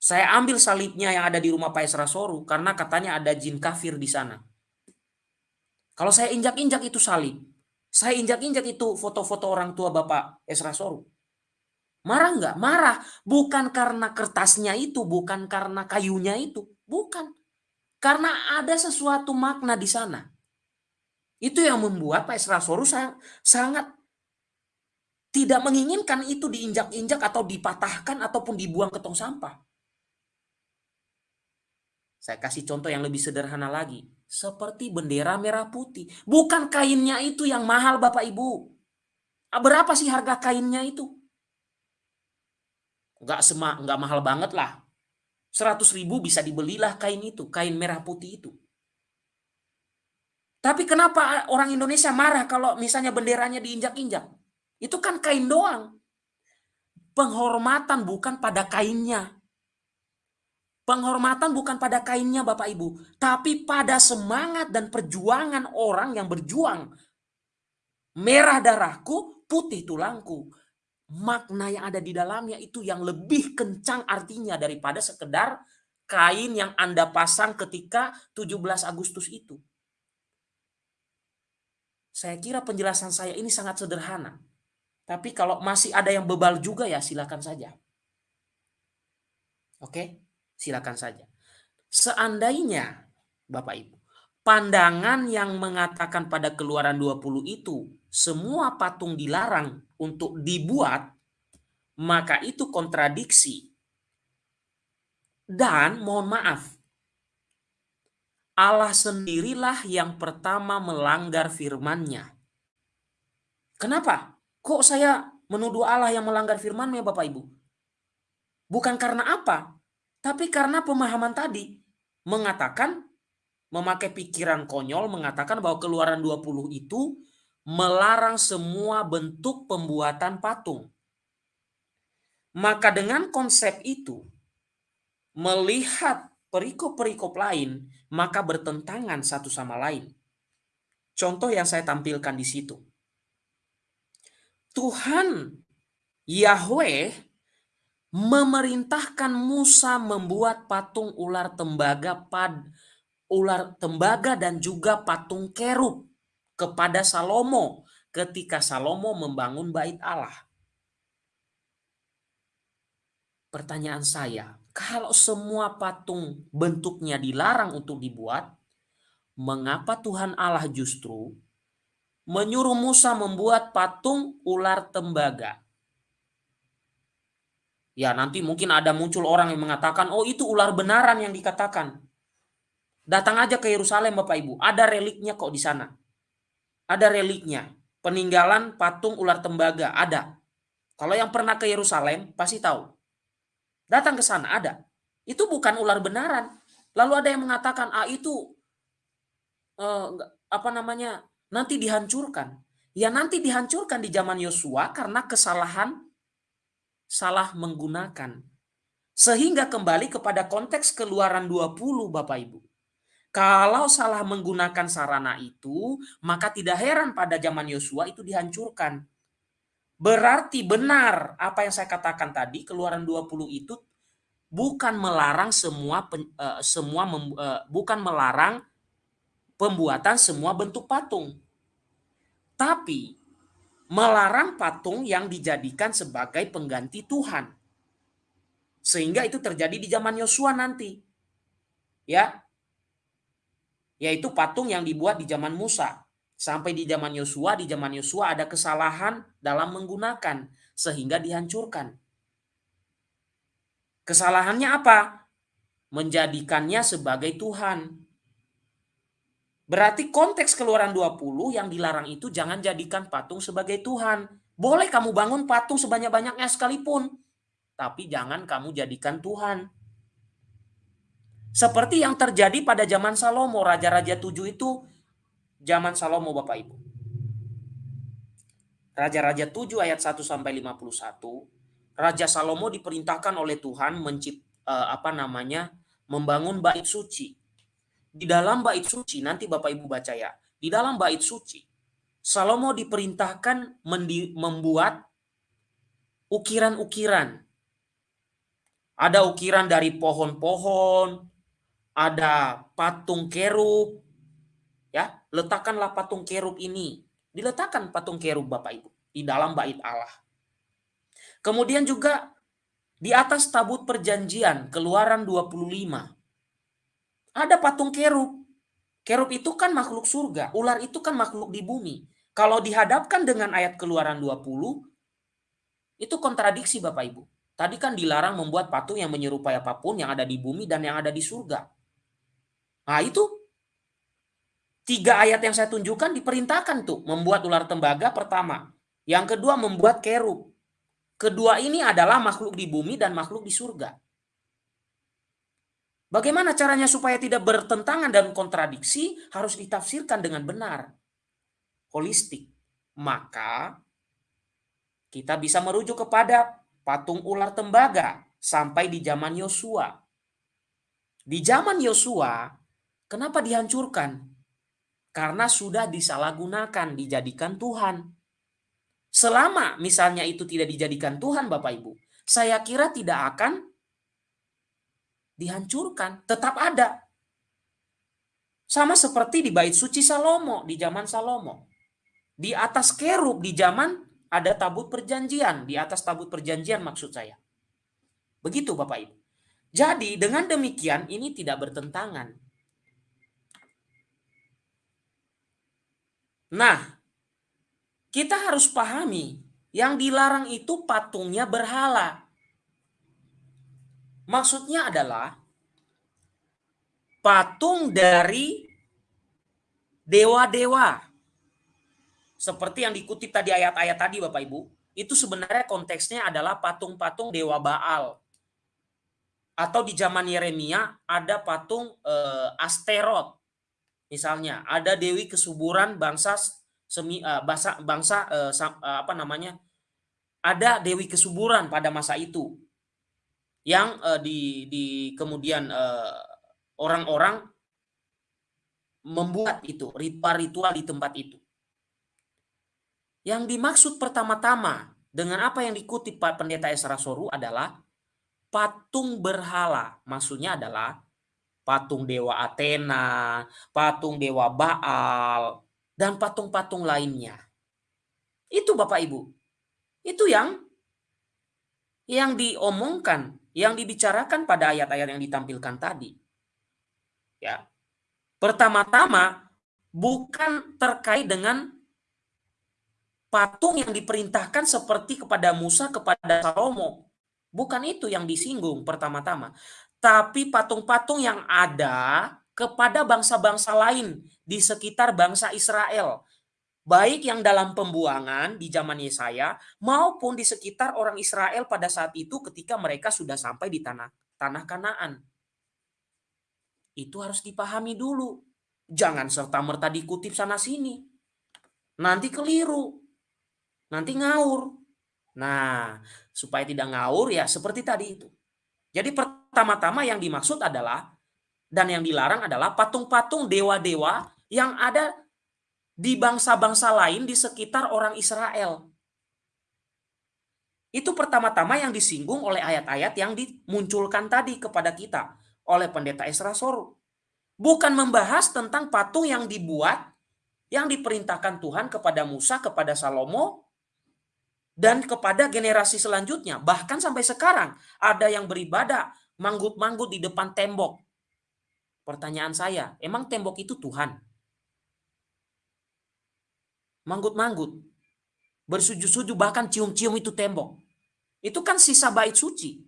Saya ambil salibnya yang ada di rumah Pak Esra Soru karena katanya ada jin kafir di sana. Kalau saya injak-injak itu salib, saya injak-injak itu foto-foto orang tua Bapak Esra Soru. Marah nggak? Marah. Bukan karena kertasnya itu, bukan karena kayunya itu. Bukan. Karena ada sesuatu makna di sana. Itu yang membuat Pak Esra Soru sangat tidak menginginkan itu diinjak-injak atau dipatahkan ataupun dibuang ke tong sampah. Saya kasih contoh yang lebih sederhana lagi. Seperti bendera merah putih. Bukan kainnya itu yang mahal Bapak Ibu. Berapa sih harga kainnya itu? Enggak sema, enggak mahal banget lah. 100 ribu bisa dibelilah kain itu, kain merah putih itu. Tapi kenapa orang Indonesia marah kalau misalnya benderanya diinjak-injak? Itu kan kain doang. Penghormatan bukan pada kainnya. Penghormatan bukan pada kainnya Bapak Ibu, tapi pada semangat dan perjuangan orang yang berjuang. Merah darahku, putih tulangku. Makna yang ada di dalamnya itu yang lebih kencang artinya daripada sekedar kain yang Anda pasang ketika 17 Agustus itu. Saya kira penjelasan saya ini sangat sederhana. Tapi kalau masih ada yang bebal juga ya silakan saja. Oke? silakan saja. Seandainya, Bapak Ibu, pandangan yang mengatakan pada keluaran 20 itu semua patung dilarang untuk dibuat, maka itu kontradiksi. Dan mohon maaf, Allah sendirilah yang pertama melanggar firman-Nya. Kenapa? Kok saya menuduh Allah yang melanggar firman-Nya Bapak Ibu? Bukan karena apa? Tapi karena pemahaman tadi mengatakan memakai pikiran konyol mengatakan bahwa keluaran 20 itu melarang semua bentuk pembuatan patung. Maka dengan konsep itu melihat perikop-perikop lain maka bertentangan satu sama lain. Contoh yang saya tampilkan di situ. Tuhan Yahweh memerintahkan Musa membuat patung ular tembaga pad ular tembaga dan juga patung kerub kepada Salomo ketika Salomo membangun bait Allah. Pertanyaan saya, kalau semua patung bentuknya dilarang untuk dibuat, mengapa Tuhan Allah justru menyuruh Musa membuat patung ular tembaga? Ya nanti mungkin ada muncul orang yang mengatakan, oh itu ular benaran yang dikatakan. Datang aja ke Yerusalem Bapak Ibu, ada reliknya kok di sana. Ada reliknya, peninggalan patung ular tembaga, ada. Kalau yang pernah ke Yerusalem pasti tahu. Datang ke sana, ada. Itu bukan ular benaran. Lalu ada yang mengatakan, ah itu eh, apa namanya nanti dihancurkan. Ya nanti dihancurkan di zaman Yosua karena kesalahan salah menggunakan. Sehingga kembali kepada konteks keluaran 20 Bapak Ibu. Kalau salah menggunakan sarana itu, maka tidak heran pada zaman Yosua itu dihancurkan. Berarti benar apa yang saya katakan tadi, keluaran 20 itu bukan melarang semua uh, semua uh, bukan melarang pembuatan semua bentuk patung. Tapi melarang patung yang dijadikan sebagai pengganti Tuhan. Sehingga itu terjadi di zaman Yosua nanti. Ya. Yaitu patung yang dibuat di zaman Musa. Sampai di zaman Yosua, di zaman Yosua ada kesalahan dalam menggunakan sehingga dihancurkan. Kesalahannya apa? Menjadikannya sebagai Tuhan. Berarti konteks keluaran 20 yang dilarang itu jangan jadikan patung sebagai Tuhan. Boleh kamu bangun patung sebanyak-banyaknya sekalipun. Tapi jangan kamu jadikan Tuhan. Seperti yang terjadi pada zaman Salomo. Raja-Raja 7 itu zaman Salomo Bapak Ibu. Raja-Raja 7 ayat 1 sampai 51. Raja Salomo diperintahkan oleh Tuhan mencipt, eh, apa namanya membangun bait suci di dalam bait suci, nanti Bapak Ibu baca ya, di dalam bait suci, Salomo diperintahkan membuat ukiran-ukiran. Ada ukiran dari pohon-pohon, ada patung kerub, ya letakkanlah patung kerub ini, diletakkan patung kerub Bapak Ibu di dalam bait Allah. Kemudian juga di atas tabut perjanjian, keluaran 25, ada patung kerub. Kerub itu kan makhluk surga, ular itu kan makhluk di bumi. Kalau dihadapkan dengan ayat keluaran 20, itu kontradiksi Bapak Ibu. Tadi kan dilarang membuat patung yang menyerupai apa pun yang ada di bumi dan yang ada di surga. Nah itu tiga ayat yang saya tunjukkan diperintahkan tuh membuat ular tembaga pertama. Yang kedua membuat kerub. Kedua ini adalah makhluk di bumi dan makhluk di surga. Bagaimana caranya supaya tidak bertentangan dan kontradiksi harus ditafsirkan dengan benar. Holistik. Maka kita bisa merujuk kepada patung ular tembaga sampai di zaman Yosua. Di zaman Yosua, kenapa dihancurkan? Karena sudah disalahgunakan, dijadikan Tuhan. Selama misalnya itu tidak dijadikan Tuhan Bapak Ibu, saya kira tidak akan dihancurkan, tetap ada. Sama seperti di bait suci Salomo, di zaman Salomo. Di atas kerub, di zaman ada tabut perjanjian. Di atas tabut perjanjian maksud saya. Begitu Bapak Ibu. Jadi dengan demikian ini tidak bertentangan. Nah, kita harus pahami yang dilarang itu patungnya berhala. Maksudnya adalah patung dari dewa-dewa. Seperti yang dikutip tadi ayat-ayat tadi Bapak Ibu, itu sebenarnya konteksnya adalah patung-patung dewa Baal. Atau di zaman Yeremia ada patung uh, Asterot. Misalnya, ada dewi kesuburan bangsa semi uh, bangsa bangsa uh, apa namanya? Ada dewi kesuburan pada masa itu yang uh, di, di kemudian eh, orang-orang uh, membuat itu ritual-ritual di tempat itu. Yang dimaksud pertama-tama dengan apa yang dikutip Pak Pendeta Esra Soru adalah patung berhala. Maksudnya adalah patung dewa Athena, patung dewa Baal, dan patung-patung lainnya. Itu Bapak Ibu. Itu yang yang diomongkan yang dibicarakan pada ayat-ayat yang ditampilkan tadi. Ya. Pertama-tama bukan terkait dengan patung yang diperintahkan seperti kepada Musa kepada Salomo. Bukan itu yang disinggung pertama-tama, tapi patung-patung yang ada kepada bangsa-bangsa lain di sekitar bangsa Israel baik yang dalam pembuangan di zaman Yesaya maupun di sekitar orang Israel pada saat itu ketika mereka sudah sampai di tanah tanah Kanaan. Itu harus dipahami dulu. Jangan serta-merta dikutip sana sini. Nanti keliru. Nanti ngaur. Nah, supaya tidak ngaur ya seperti tadi itu. Jadi pertama-tama yang dimaksud adalah dan yang dilarang adalah patung-patung dewa-dewa yang ada di bangsa-bangsa lain di sekitar orang Israel. Itu pertama-tama yang disinggung oleh ayat-ayat yang dimunculkan tadi kepada kita oleh pendeta Esra Soru. Bukan membahas tentang patung yang dibuat, yang diperintahkan Tuhan kepada Musa, kepada Salomo, dan kepada generasi selanjutnya. Bahkan sampai sekarang ada yang beribadah manggut-manggut di depan tembok. Pertanyaan saya, emang tembok itu Tuhan? manggut-manggut, bersujud-sujud bahkan cium-cium itu tembok. Itu kan sisa bait suci.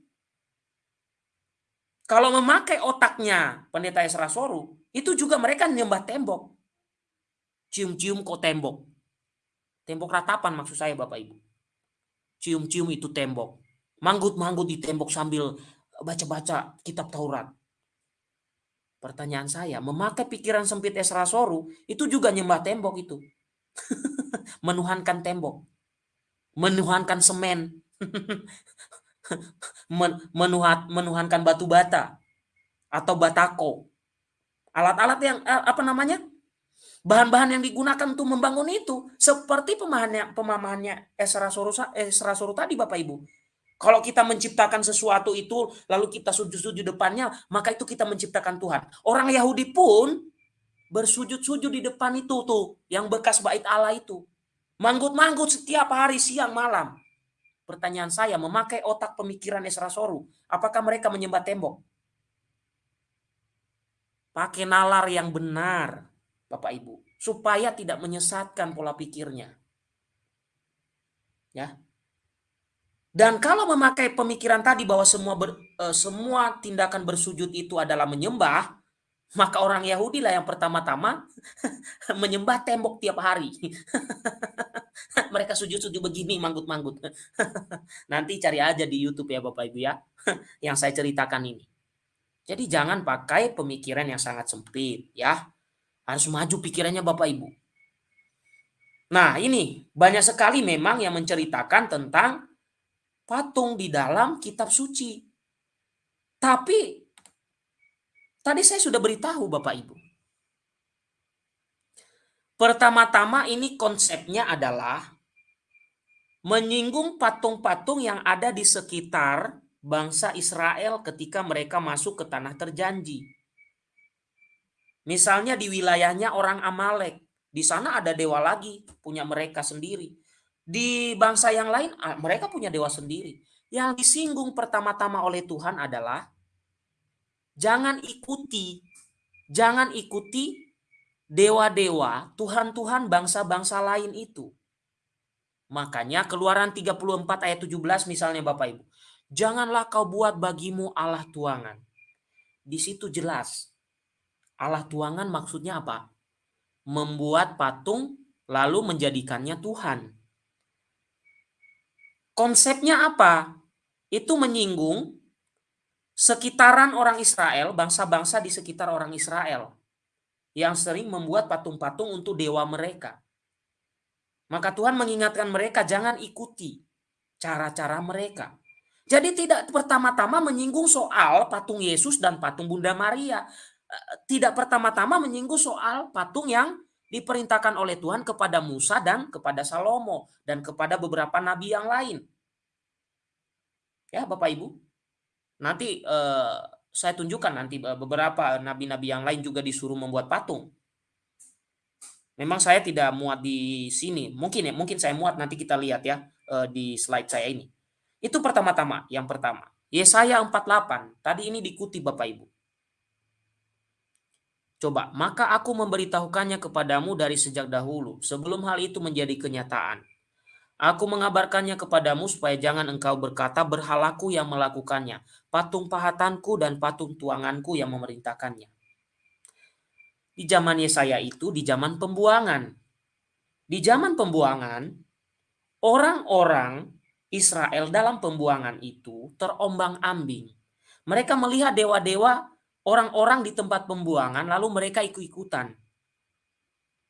Kalau memakai otaknya pendeta Esra Soru, itu juga mereka nyembah tembok. cium-cium kok tembok. Tembok ratapan maksud saya Bapak Ibu. Cium-cium itu tembok. Manggut-manggut di tembok sambil baca-baca kitab Taurat. Pertanyaan saya, memakai pikiran sempit Esra Soru itu juga nyembah tembok itu. (laughs) Menuhankan tembok. Menuhankan semen. (laughs) Menuhat, menuhankan batu bata atau batako. Alat-alat yang eh, apa namanya? Bahan-bahan yang digunakan untuk membangun itu seperti pemahamannya pemahamannya Esra Soru Esra Soru tadi Bapak Ibu. Kalau kita menciptakan sesuatu itu lalu kita sujud-sujud depannya, maka itu kita menciptakan Tuhan. Orang Yahudi pun bersujud-sujud di depan itu tuh, yang bekas bait Allah itu. Manggut-manggut setiap hari siang malam. Pertanyaan saya, memakai otak pemikiran Esra Soru, apakah mereka menyembah tembok? Pakai nalar yang benar. Bapak Ibu, supaya tidak menyesatkan pola pikirnya. Ya. Dan kalau memakai pemikiran tadi bahwa semua ber, uh, semua tindakan bersujud itu adalah menyembah, maka orang Yahudi lah yang pertama-tama (laughs) menyembah tembok tiap hari. (laughs) Mereka sujud-sujud begini, manggut-manggut. (laughs) Nanti cari aja di YouTube ya Bapak Ibu ya, yang saya ceritakan ini. Jadi jangan pakai pemikiran yang sangat sempit ya. Harus maju pikirannya Bapak Ibu. Nah ini banyak sekali memang yang menceritakan tentang patung di dalam kitab suci. Tapi tadi saya sudah beritahu Bapak Ibu. Pertama-tama ini konsepnya adalah menyinggung patung-patung yang ada di sekitar bangsa Israel ketika mereka masuk ke tanah terjanji. Misalnya di wilayahnya orang Amalek, di sana ada dewa lagi, punya mereka sendiri. Di bangsa yang lain, mereka punya dewa sendiri. Yang disinggung pertama-tama oleh Tuhan adalah jangan ikuti, jangan ikuti dewa-dewa, Tuhan-Tuhan bangsa-bangsa lain itu. Makanya keluaran 34 ayat 17 misalnya Bapak Ibu. Janganlah kau buat bagimu Allah tuangan. Di situ jelas Allah tuangan maksudnya apa? Membuat patung lalu menjadikannya Tuhan. Konsepnya apa? Itu menyinggung sekitaran orang Israel, bangsa-bangsa di sekitar orang Israel yang sering membuat patung-patung untuk dewa mereka. Maka Tuhan mengingatkan mereka jangan ikuti cara-cara mereka. Jadi tidak pertama-tama menyinggung soal patung Yesus dan patung Bunda Maria, tidak pertama-tama menyinggung soal patung yang diperintahkan oleh Tuhan kepada Musa dan kepada Salomo dan kepada beberapa nabi yang lain. Ya, Bapak Ibu. Nanti eh, saya tunjukkan nanti eh, beberapa nabi-nabi yang lain juga disuruh membuat patung. Memang saya tidak muat di sini. Mungkin ya, mungkin saya muat nanti kita lihat ya eh, di slide saya ini. Itu pertama-tama, yang pertama. Yesaya 48. Tadi ini dikutip Bapak Ibu. Coba, maka aku memberitahukannya kepadamu dari sejak dahulu, sebelum hal itu menjadi kenyataan. Aku mengabarkannya kepadamu supaya jangan engkau berkata berhalaku yang melakukannya, patung pahatanku dan patung tuanganku yang memerintahkannya. Di zaman Yesaya itu, di zaman pembuangan. Di zaman pembuangan, orang-orang Israel dalam pembuangan itu terombang ambing. Mereka melihat dewa-dewa orang-orang di tempat pembuangan lalu mereka ikut-ikutan.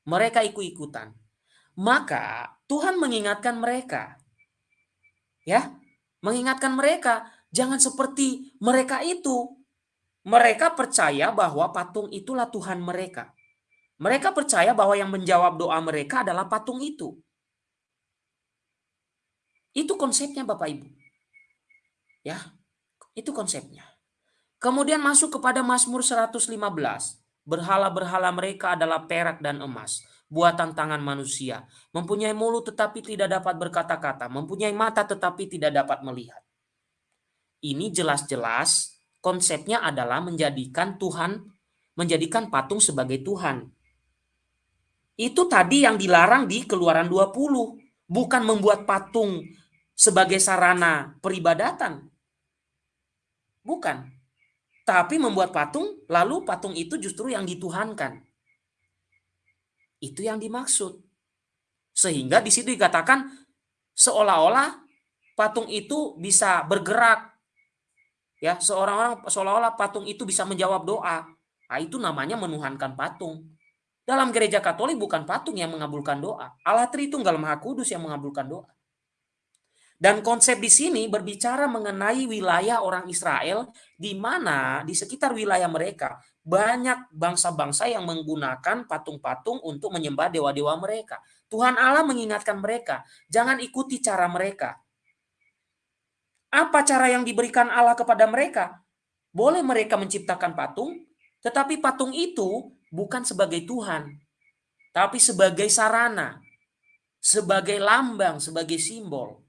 Mereka ikut-ikutan. Maka Tuhan mengingatkan mereka. Ya, mengingatkan mereka jangan seperti mereka itu. Mereka percaya bahwa patung itulah Tuhan mereka. Mereka percaya bahwa yang menjawab doa mereka adalah patung itu. Itu konsepnya Bapak Ibu. Ya, itu konsepnya. Kemudian masuk kepada Mazmur 115. Berhala-berhala mereka adalah perak dan emas, buatan tangan manusia. Mempunyai mulut tetapi tidak dapat berkata-kata, mempunyai mata tetapi tidak dapat melihat. Ini jelas-jelas konsepnya adalah menjadikan Tuhan, menjadikan patung sebagai Tuhan. Itu tadi yang dilarang di Keluaran 20, bukan membuat patung sebagai sarana peribadatan. Bukan tapi membuat patung, lalu patung itu justru yang dituhankan. Itu yang dimaksud. Sehingga di situ dikatakan seolah-olah patung itu bisa bergerak. Ya, seorang-orang seolah-olah patung itu bisa menjawab doa. Nah, itu namanya menuhankan patung. Dalam gereja Katolik bukan patung yang mengabulkan doa. Allah Tritunggal Maha Kudus yang mengabulkan doa. Dan konsep di sini berbicara mengenai wilayah orang Israel di mana di sekitar wilayah mereka banyak bangsa-bangsa yang menggunakan patung-patung untuk menyembah dewa-dewa mereka. Tuhan Allah mengingatkan mereka, jangan ikuti cara mereka. Apa cara yang diberikan Allah kepada mereka? Boleh mereka menciptakan patung, tetapi patung itu bukan sebagai Tuhan, tapi sebagai sarana, sebagai lambang, sebagai simbol.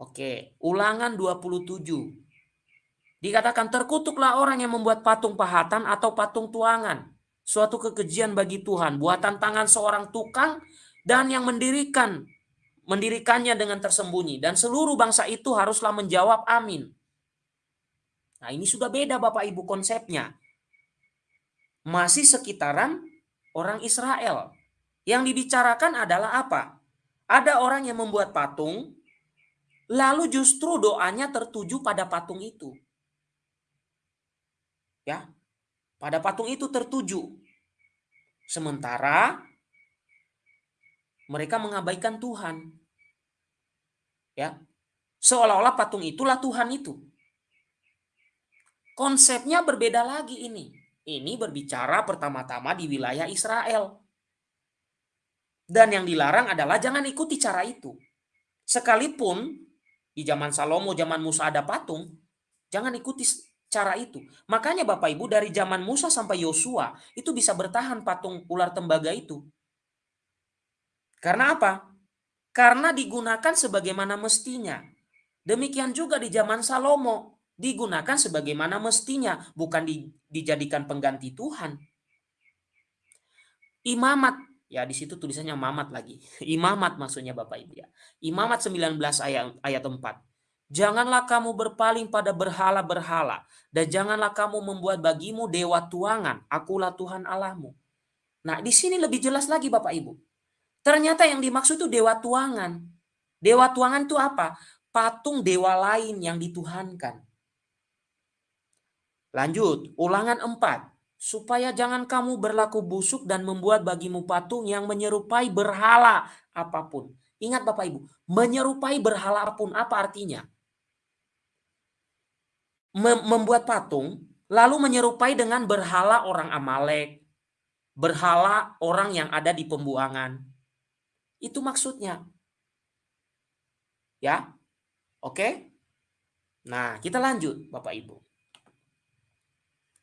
Oke, ulangan 27. Dikatakan terkutuklah orang yang membuat patung pahatan atau patung tuangan. Suatu kekejian bagi Tuhan, buatan tangan seorang tukang dan yang mendirikan mendirikannya dengan tersembunyi dan seluruh bangsa itu haruslah menjawab amin. Nah, ini sudah beda Bapak Ibu konsepnya. Masih sekitaran orang Israel. Yang dibicarakan adalah apa? Ada orang yang membuat patung, lalu justru doanya tertuju pada patung itu. Ya. Pada patung itu tertuju. Sementara mereka mengabaikan Tuhan. Ya. Seolah-olah patung itulah Tuhan itu. Konsepnya berbeda lagi ini. Ini berbicara pertama-tama di wilayah Israel. Dan yang dilarang adalah jangan ikuti cara itu. Sekalipun di zaman Salomo, zaman Musa ada patung, jangan ikuti cara itu. Makanya Bapak Ibu dari zaman Musa sampai Yosua itu bisa bertahan patung ular tembaga itu. Karena apa? Karena digunakan sebagaimana mestinya. Demikian juga di zaman Salomo digunakan sebagaimana mestinya, bukan di, dijadikan pengganti Tuhan. Imamat, ya di situ tulisannya mamat lagi. (laughs) Imamat maksudnya Bapak Ibu ya. Imamat 19 ayat ayat 4. Janganlah kamu berpaling pada berhala-berhala, dan janganlah kamu membuat bagimu dewa tuangan, akulah Tuhan Allahmu. Nah, di sini lebih jelas lagi Bapak Ibu. Ternyata yang dimaksud itu dewa tuangan. Dewa tuangan itu apa? Patung dewa lain yang dituhankan. Lanjut, ulangan 4. Supaya jangan kamu berlaku busuk dan membuat bagimu patung yang menyerupai berhala apa pun. Ingat Bapak Ibu, menyerupai berhala apa pun apa artinya? Membuat patung lalu menyerupai dengan berhala orang Amalek, berhala orang yang ada di pembuangan. Itu maksudnya. Ya. Oke? Nah, kita lanjut Bapak Ibu.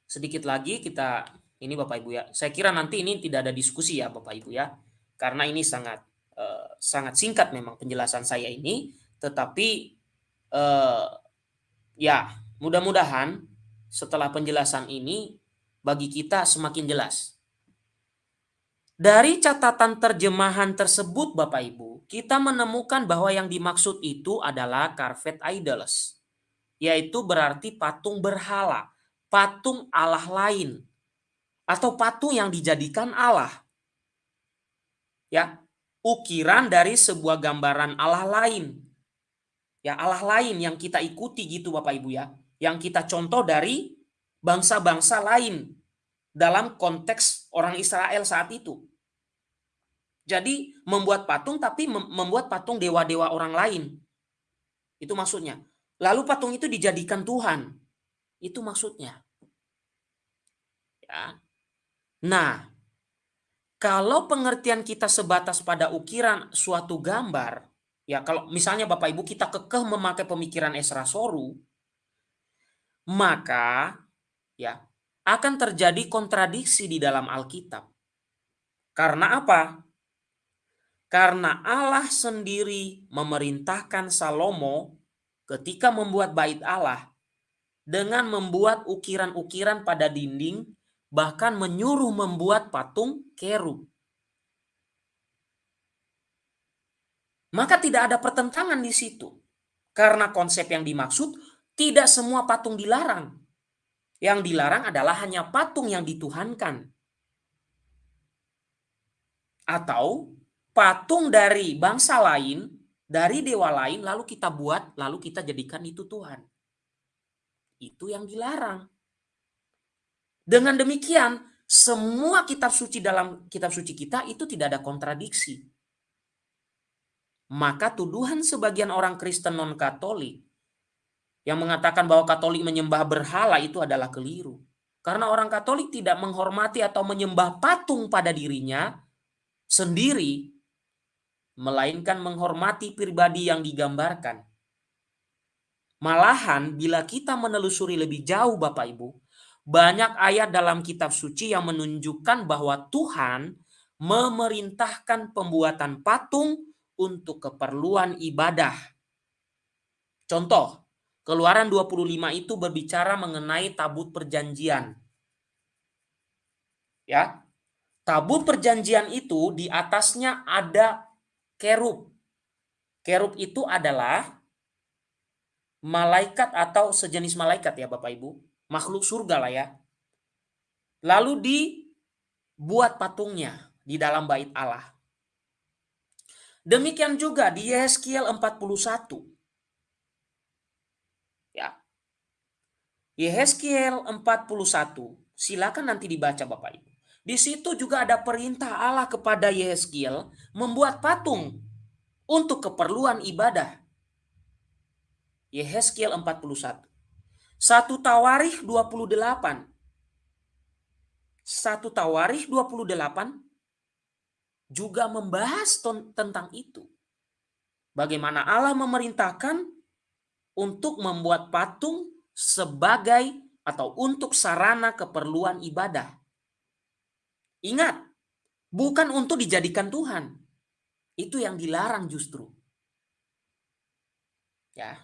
Sedikit lagi kita ini Bapak Ibu ya. Saya kira nanti ini tidak ada diskusi ya Bapak Ibu ya. Karena ini sangat eh, sangat singkat memang penjelasan saya ini, tetapi eh, ya Mudah-mudahan setelah penjelasan ini bagi kita semakin jelas. Dari catatan terjemahan tersebut Bapak Ibu, kita menemukan bahwa yang dimaksud itu adalah carved idols. Yaitu berarti patung berhala, patung Allah lain. Atau patung yang dijadikan Allah. Ya, ukiran dari sebuah gambaran Allah lain. Ya, Allah lain yang kita ikuti gitu Bapak Ibu ya yang kita contoh dari bangsa-bangsa lain dalam konteks orang Israel saat itu. Jadi membuat patung tapi membuat patung dewa-dewa orang lain. Itu maksudnya. Lalu patung itu dijadikan Tuhan. Itu maksudnya. Ya. Nah, kalau pengertian kita sebatas pada ukiran suatu gambar, ya kalau misalnya Bapak Ibu kita kekeh memakai pemikiran Esra Soru, maka ya akan terjadi kontradiksi di dalam Alkitab. Karena apa? Karena Allah sendiri memerintahkan Salomo ketika membuat bait Allah dengan membuat ukiran-ukiran pada dinding bahkan menyuruh membuat patung kerub. Maka tidak ada pertentangan di situ. Karena konsep yang dimaksud tidak semua patung dilarang. Yang dilarang adalah hanya patung yang dituhankan. atau patung dari bangsa lain, dari dewa lain, lalu kita buat, lalu kita jadikan itu Tuhan. Itu yang dilarang. Dengan demikian, semua kitab suci dalam kitab suci kita itu tidak ada kontradiksi. Maka tuduhan sebagian orang Kristen non-Katolik yang mengatakan bahwa Katolik menyembah berhala itu adalah keliru. Karena orang Katolik tidak menghormati atau menyembah patung pada dirinya sendiri, melainkan menghormati pribadi yang digambarkan. Malahan bila kita menelusuri lebih jauh Bapak Ibu, banyak ayat dalam kitab suci yang menunjukkan bahwa Tuhan memerintahkan pembuatan patung untuk keperluan ibadah. Contoh, Keluaran 25 itu berbicara mengenai tabut perjanjian. Ya. Tabut perjanjian itu di atasnya ada kerub. Kerub itu adalah malaikat atau sejenis malaikat ya Bapak Ibu. Makhluk surga lah ya. Lalu dibuat patungnya di dalam bait Allah. Demikian juga di Yeskiel 41. Ya. Yehezkiel 41. Silakan nanti dibaca Bapak Ibu. Di situ juga ada perintah Allah kepada Yehezkiel membuat patung untuk keperluan ibadah. Yehezkiel 41. Satu Tawarikh 28. Satu Tawarikh 28 juga membahas tentang itu. Bagaimana Allah memerintahkan untuk membuat patung sebagai atau untuk sarana keperluan ibadah. Ingat, bukan untuk dijadikan Tuhan. Itu yang dilarang justru. Ya.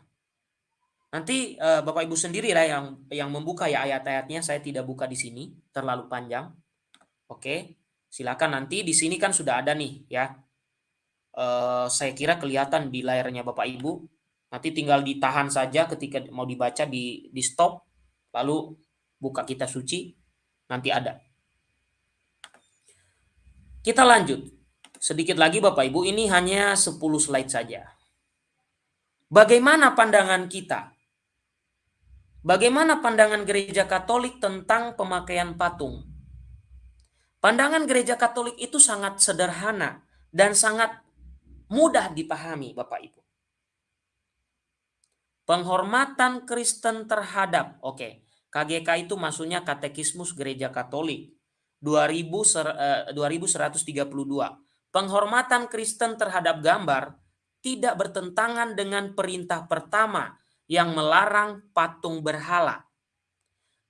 Nanti uh, Bapak Ibu sendiri lah yang yang membuka ya ayat-ayatnya. Saya tidak buka di sini, terlalu panjang. Oke, silakan nanti di sini kan sudah ada nih ya. Uh, saya kira kelihatan di layarnya Bapak Ibu Nanti tinggal ditahan saja ketika mau dibaca di di stop lalu buka kita suci nanti ada. Kita lanjut. Sedikit lagi Bapak Ibu, ini hanya 10 slide saja. Bagaimana pandangan kita? Bagaimana pandangan gereja Katolik tentang pemakaian patung? Pandangan gereja Katolik itu sangat sederhana dan sangat mudah dipahami Bapak Ibu. Penghormatan Kristen terhadap, oke, okay, KGK itu maksudnya Katekismus Gereja Katolik 2000, 2132. Eh, Penghormatan Kristen terhadap gambar tidak bertentangan dengan perintah pertama yang melarang patung berhala.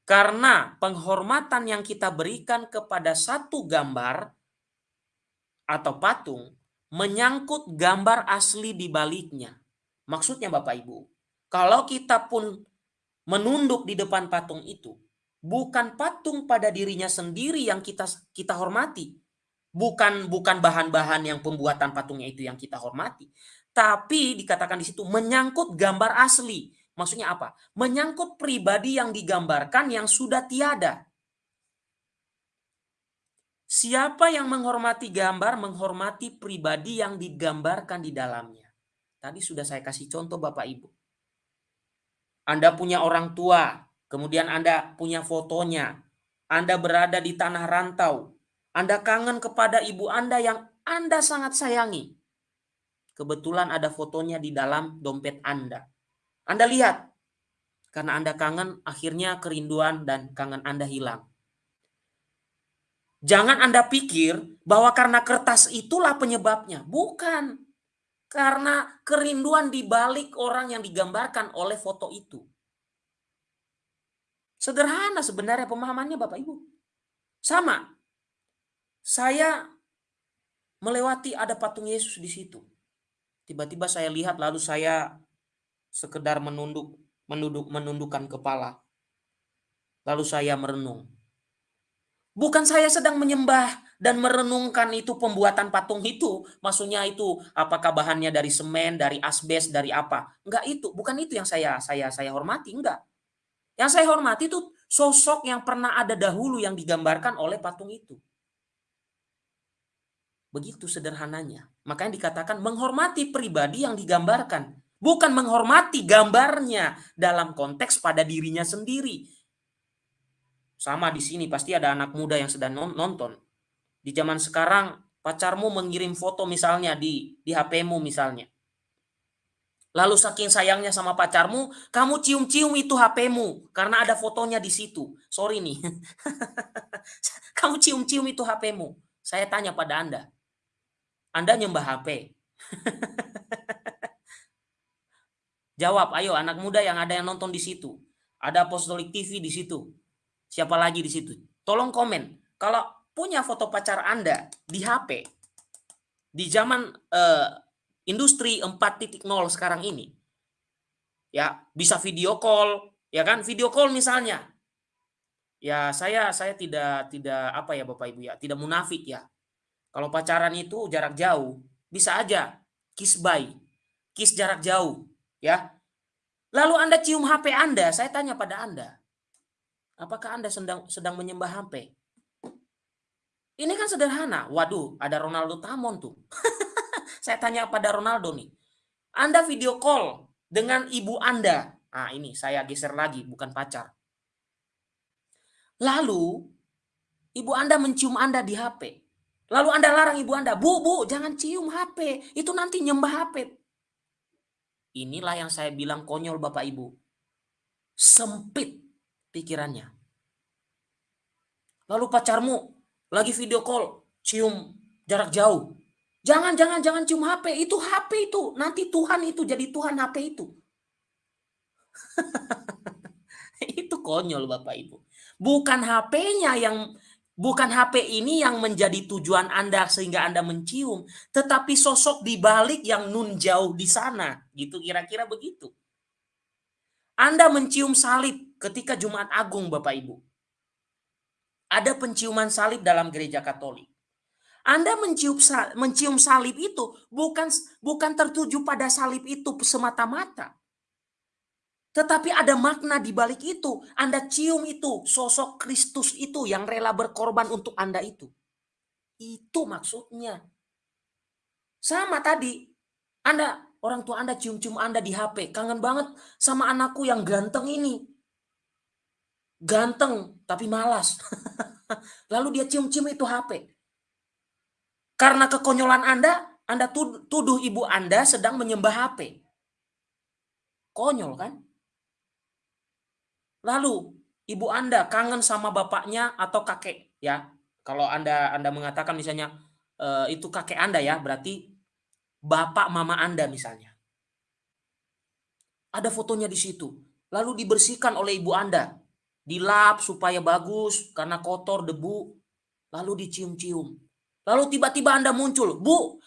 Karena penghormatan yang kita berikan kepada satu gambar atau patung menyangkut gambar asli di baliknya. Maksudnya Bapak Ibu, kalau kita pun menunduk di depan patung itu, bukan patung pada dirinya sendiri yang kita kita hormati. Bukan bukan bahan-bahan yang pembuatan patungnya itu yang kita hormati, tapi dikatakan di situ menyangkut gambar asli. Maksudnya apa? Menyangkut pribadi yang digambarkan yang sudah tiada. Siapa yang menghormati gambar, menghormati pribadi yang digambarkan di dalamnya. Tadi sudah saya kasih contoh Bapak Ibu. Anda punya orang tua, kemudian Anda punya fotonya, Anda berada di tanah rantau, Anda kangen kepada ibu Anda yang Anda sangat sayangi. Kebetulan ada fotonya di dalam dompet Anda. Anda lihat, karena Anda kangen, akhirnya kerinduan dan kangen Anda hilang. Jangan Anda pikir bahwa karena kertas itulah penyebabnya. Bukan. Karena kerinduan di balik orang yang digambarkan oleh foto itu. Sederhana sebenarnya pemahamannya Bapak Ibu. Sama. Saya melewati ada patung Yesus di situ. Tiba-tiba saya lihat lalu saya sekedar menunduk menunduk menundukkan kepala. Lalu saya merenung. Bukan saya sedang menyembah dan merenungkan itu pembuatan patung itu. Maksudnya itu apakah bahannya dari semen, dari asbes, dari apa? Enggak itu, bukan itu yang saya saya saya hormati, enggak. Yang saya hormati itu sosok yang pernah ada dahulu yang digambarkan oleh patung itu. Begitu sederhananya. Makanya dikatakan menghormati pribadi yang digambarkan. Bukan menghormati gambarnya dalam konteks pada dirinya sendiri. Sama di sini pasti ada anak muda yang sedang nonton. Di zaman sekarang pacarmu mengirim foto misalnya di di HP-mu misalnya. Lalu saking sayangnya sama pacarmu, kamu cium-cium itu HP-mu karena ada fotonya di situ. Sorry nih. (laughs) kamu cium-cium itu HP-mu. Saya tanya pada Anda. Anda nyembah HP. (laughs) Jawab, ayo anak muda yang ada yang nonton di situ. Ada Apostolic TV di situ. Siapa lagi di situ? Tolong komen. Kalau punya foto pacar Anda di HP di zaman uh, industri 4.0 sekarang ini ya bisa video call ya kan? Video call misalnya. Ya saya saya tidak tidak apa ya Bapak Ibu ya tidak munafik ya. Kalau pacaran itu jarak jauh bisa aja kiss by kiss jarak jauh ya. Lalu Anda cium HP Anda saya tanya pada Anda apakah Anda sedang sedang menyembah HP ini kan sederhana. Waduh, ada Ronaldo Tamon tuh. (laughs) Saya tanya pada Ronaldo nih. Anda video call dengan ibu Anda. Nah ini saya geser lagi, bukan pacar. Lalu, ibu Anda mencium Anda di HP. Lalu Anda larang ibu Anda, Bu, Bu, jangan cium HP. Itu nanti nyembah HP. Inilah yang saya bilang konyol Bapak Ibu. Sempit pikirannya. Lalu pacarmu lagi video call, cium jarak jauh. Jangan, jangan, jangan cium HP. Itu HP itu. Nanti Tuhan itu jadi Tuhan HP itu. (laughs) itu konyol Bapak Ibu. Bukan HP-nya yang bukan HP ini yang menjadi tujuan Anda sehingga Anda mencium, tetapi sosok di balik yang nun jauh di sana. Gitu kira-kira begitu. Anda mencium salib ketika Jumat Agung Bapak Ibu. Ada penciuman salib dalam gereja Katolik. Anda mencium mencium salib itu bukan bukan tertuju pada salib itu semata-mata. Tetapi ada makna di balik itu. Anda cium itu, sosok Kristus itu yang rela berkorban untuk Anda itu. Itu maksudnya. Sama tadi, Anda orang tua Anda cium-cium Anda di HP, kangen banget sama anakku yang ganteng ini. Ganteng tapi malas. (laughs) Lalu dia cium-cium itu HP. Karena kekonyolan Anda, Anda tuduh ibu Anda sedang menyembah HP. Konyol kan? Lalu ibu Anda kangen sama bapaknya atau kakek ya. Kalau Anda Anda mengatakan misalnya e, itu kakek Anda ya, berarti bapak mama Anda misalnya. Ada fotonya di situ. Lalu dibersihkan oleh ibu Anda. Dilap supaya bagus karena kotor debu. Lalu dicium-cium. Lalu tiba-tiba Anda muncul, Bu,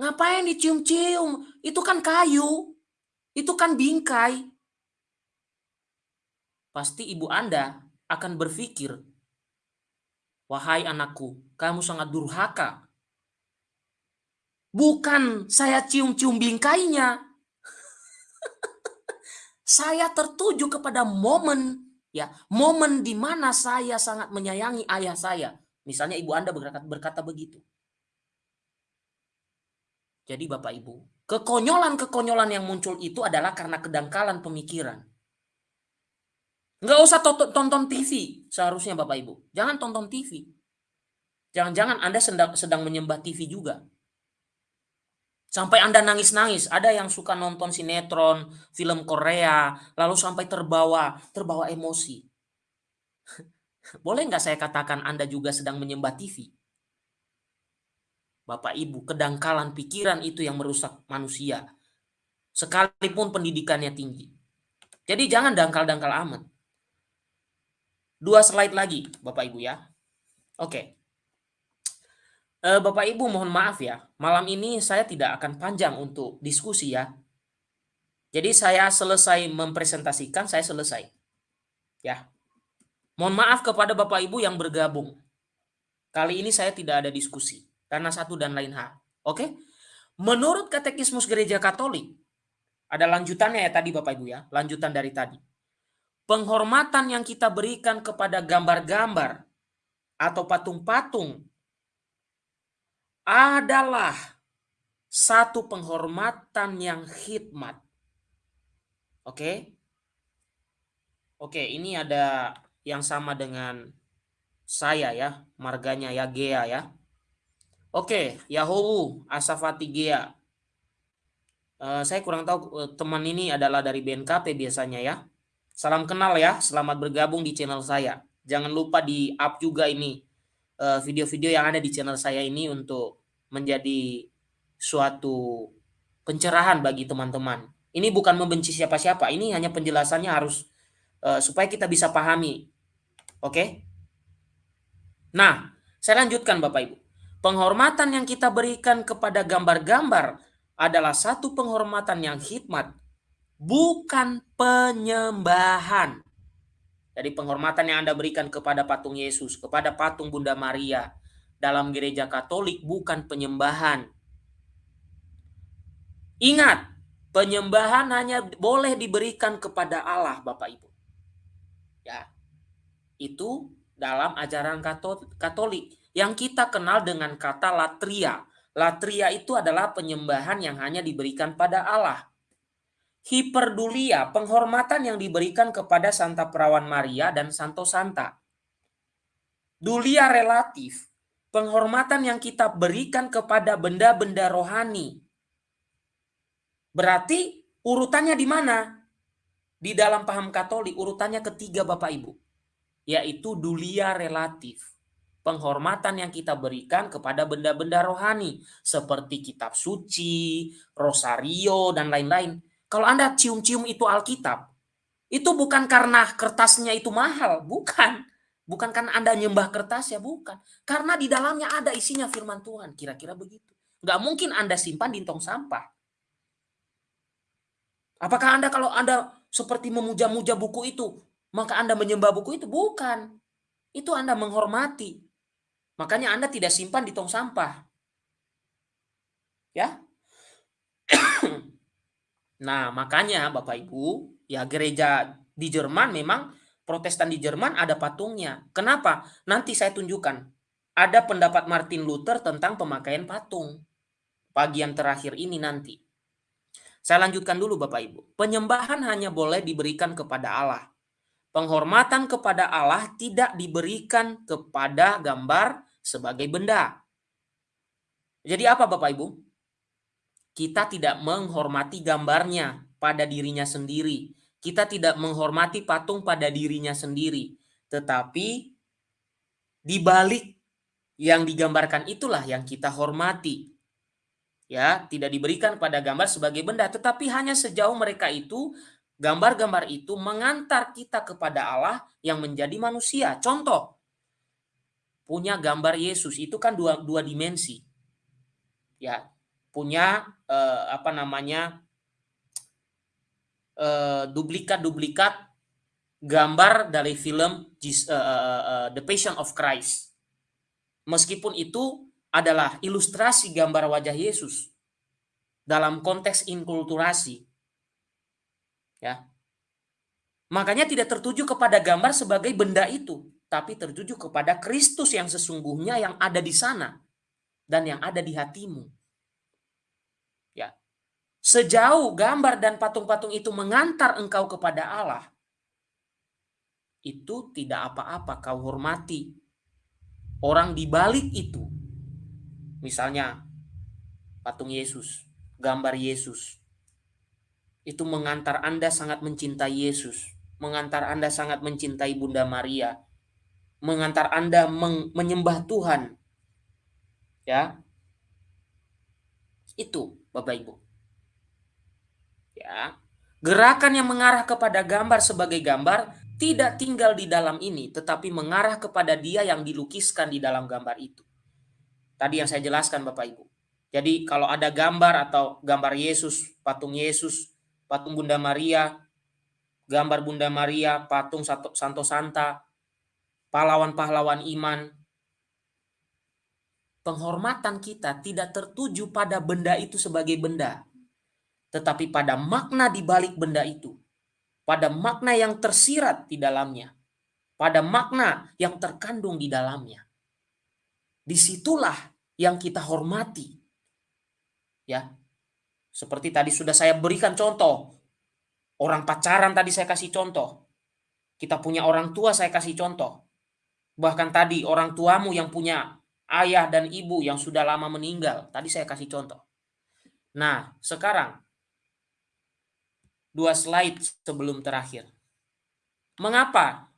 ngapain dicium-cium? Itu kan kayu, itu kan bingkai. Pasti ibu Anda akan berpikir, Wahai anakku, kamu sangat durhaka. Bukan saya cium-cium bingkainya. (laughs) saya tertuju kepada momen ya, momen di mana saya sangat menyayangi ayah saya Misalnya ibu Anda berkata, berkata begitu. Jadi Bapak Ibu, kekonyolan-kekonyolan yang muncul itu adalah karena kedangkalan pemikiran. Nggak usah tonton TV seharusnya Bapak Ibu. Jangan tonton TV. Jangan-jangan Anda sedang, sedang menyembah TV juga. Sampai Anda nangis-nangis. Ada yang suka nonton sinetron, film Korea, lalu sampai terbawa, terbawa emosi. (laughs) Boleh nggak saya katakan Anda juga sedang menyembah TV? Bapak Ibu, kedangkalan pikiran itu yang merusak manusia. Sekalipun pendidikannya tinggi. Jadi jangan dangkal-dangkal amat. Dua slide lagi, Bapak Ibu ya. Oke. Eh, Bapak Ibu mohon maaf ya, malam ini saya tidak akan panjang untuk diskusi ya. Jadi saya selesai mempresentasikan, saya selesai. Ya, Mohon maaf kepada Bapak Ibu yang bergabung. Kali ini saya tidak ada diskusi karena satu dan lain hal. Oke? Menurut Katekismus Gereja Katolik, ada lanjutannya ya tadi Bapak Ibu ya, lanjutan dari tadi. Penghormatan yang kita berikan kepada gambar-gambar atau patung-patung adalah satu penghormatan yang khidmat. Oke. Oke, ini ada yang sama dengan saya ya, marganya ya Gea ya. Oke, Yahowu Asafati Gea. Uh, saya kurang tahu uh, teman ini adalah dari BNKP biasanya ya. Salam kenal ya, selamat bergabung di channel saya. Jangan lupa di up juga ini eh, video-video uh, yang ada di channel saya ini untuk menjadi suatu pencerahan bagi teman-teman. Ini bukan membenci siapa-siapa, ini hanya penjelasannya harus uh, supaya kita bisa pahami. Oke? Okay? Nah, saya lanjutkan Bapak Ibu. Penghormatan yang kita berikan kepada gambar-gambar adalah satu penghormatan yang hikmat, bukan penyembahan. Jadi penghormatan yang Anda berikan kepada patung Yesus, kepada patung Bunda Maria dalam gereja Katolik bukan penyembahan. Ingat, penyembahan hanya boleh diberikan kepada Allah, Bapak Ibu. Ya. Itu dalam ajaran Katolik yang kita kenal dengan kata latria. Latria itu adalah penyembahan yang hanya diberikan pada Allah. Hiperdulia, penghormatan yang diberikan kepada Santa Perawan Maria dan Santo Santa. Dulia relatif, penghormatan yang kita berikan kepada benda-benda rohani. Berarti urutannya di mana? Di dalam paham Katolik urutannya ketiga Bapak Ibu yaitu dulia relatif. Penghormatan yang kita berikan kepada benda-benda rohani seperti kitab suci, rosario, dan lain-lain. Kalau Anda cium-cium itu Alkitab, itu bukan karena kertasnya itu mahal, bukan. Bukan karena Anda nyembah kertas ya, bukan. Karena di dalamnya ada isinya firman Tuhan, kira-kira begitu. Nggak mungkin Anda simpan di tong sampah. Apakah Anda kalau Anda seperti memuja-muja buku itu, maka Anda menyembah buku itu bukan. Itu Anda menghormati. Makanya Anda tidak simpan di tong sampah. Ya. (clears throat) nah, makanya Bapak Ibu, ya gereja di Jerman memang Protestan di Jerman ada patungnya. Kenapa? Nanti saya tunjukkan. Ada pendapat Martin Luther tentang pemakaian patung. Bagian terakhir ini nanti. Saya lanjutkan dulu Bapak Ibu. Penyembahan hanya boleh diberikan kepada Allah penghormatan kepada Allah tidak diberikan kepada gambar sebagai benda. Jadi apa Bapak Ibu? Kita tidak menghormati gambarnya pada dirinya sendiri. Kita tidak menghormati patung pada dirinya sendiri. Tetapi di balik yang digambarkan itulah yang kita hormati. Ya, tidak diberikan pada gambar sebagai benda, tetapi hanya sejauh mereka itu Gambar-gambar itu mengantar kita kepada Allah yang menjadi manusia. Contoh, punya gambar Yesus itu kan dua, dua dimensi. Ya, punya eh, apa namanya duplikat-duplikat eh, gambar dari film uh, uh, uh, The Passion of Christ. Meskipun itu adalah ilustrasi gambar wajah Yesus dalam konteks inkulturasi. Ya. Makanya tidak tertuju kepada gambar sebagai benda itu, tapi tertuju kepada Kristus yang sesungguhnya yang ada di sana dan yang ada di hatimu. Sejauh gambar dan patung-patung itu mengantar engkau kepada Allah, itu tidak apa-apa kau hormati. Orang di balik itu, misalnya patung Yesus, gambar Yesus, itu mengantar Anda sangat mencintai Yesus, mengantar Anda sangat mencintai Bunda Maria, mengantar Anda menyembah Tuhan. Ya. Itu Bapak Ibu. Ya. Gerakan yang mengarah kepada gambar sebagai gambar tidak tinggal di dalam ini, tetapi mengarah kepada dia yang dilukiskan di dalam gambar itu. Tadi yang saya jelaskan Bapak Ibu. Jadi kalau ada gambar atau gambar Yesus, patung Yesus, patung Bunda Maria, gambar Bunda Maria, patung Santo Santa, pahlawan-pahlawan iman. Penghormatan kita tidak tertuju pada benda itu sebagai benda, tetapi pada makna di balik benda itu, pada makna yang tersirat di dalamnya, pada makna yang terkandung di dalamnya. Di situlah yang kita hormati. Ya. Seperti tadi sudah saya berikan contoh. Orang pacaran tadi saya kasih contoh. Kita punya orang tua saya kasih contoh. Bahkan tadi orang tuamu yang punya ayah dan ibu yang sudah lama meninggal. Tadi saya kasih contoh. Nah, sekarang dua slide sebelum terakhir. Mengapa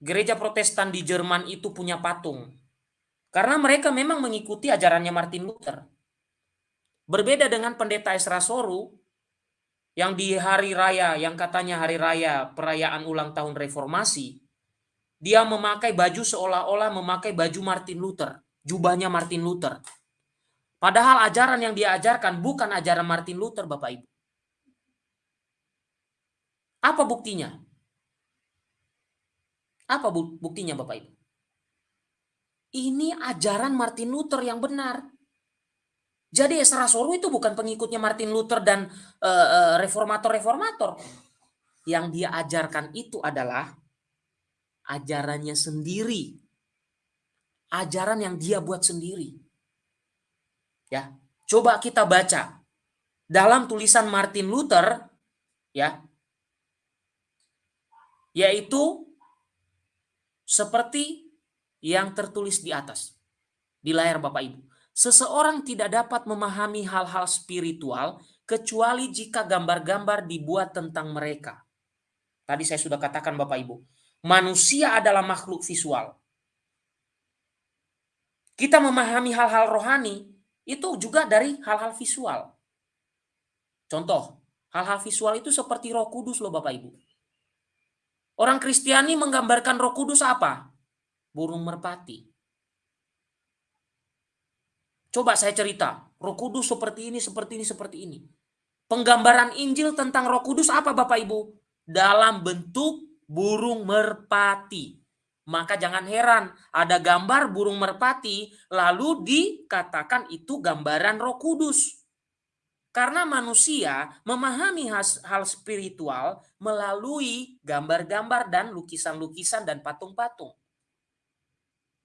gereja Protestan di Jerman itu punya patung? Karena mereka memang mengikuti ajarannya Martin Luther. Berbeda dengan pendeta Esra Soru yang di hari raya, yang katanya hari raya perayaan ulang tahun reformasi, dia memakai baju seolah-olah memakai baju Martin Luther, jubahnya Martin Luther. Padahal ajaran yang dia ajarkan bukan ajaran Martin Luther, Bapak Ibu. Apa buktinya? Apa buktinya Bapak Ibu? Ini ajaran Martin Luther yang benar. Jadi Esra Soru itu bukan pengikutnya Martin Luther dan eh, eh, reformator-reformator. Uh, yang dia ajarkan itu adalah ajarannya sendiri. Ajaran yang dia buat sendiri. Ya, coba kita baca dalam tulisan Martin Luther ya. Yaitu seperti yang tertulis di atas di layar Bapak Ibu. Seseorang tidak dapat memahami hal-hal spiritual kecuali jika gambar-gambar dibuat tentang mereka. Tadi saya sudah katakan Bapak Ibu, manusia adalah makhluk visual. Kita memahami hal-hal rohani itu juga dari hal-hal visual. Contoh, hal-hal visual itu seperti roh kudus loh Bapak Ibu. Orang Kristiani menggambarkan roh kudus apa? Burung merpati. Coba saya cerita, roh kudus seperti ini, seperti ini, seperti ini. Penggambaran Injil tentang roh kudus apa Bapak Ibu? Dalam bentuk burung merpati. Maka jangan heran ada gambar burung merpati lalu dikatakan itu gambaran Roh Kudus. Karena manusia memahami hal spiritual melalui gambar-gambar dan lukisan-lukisan dan patung-patung.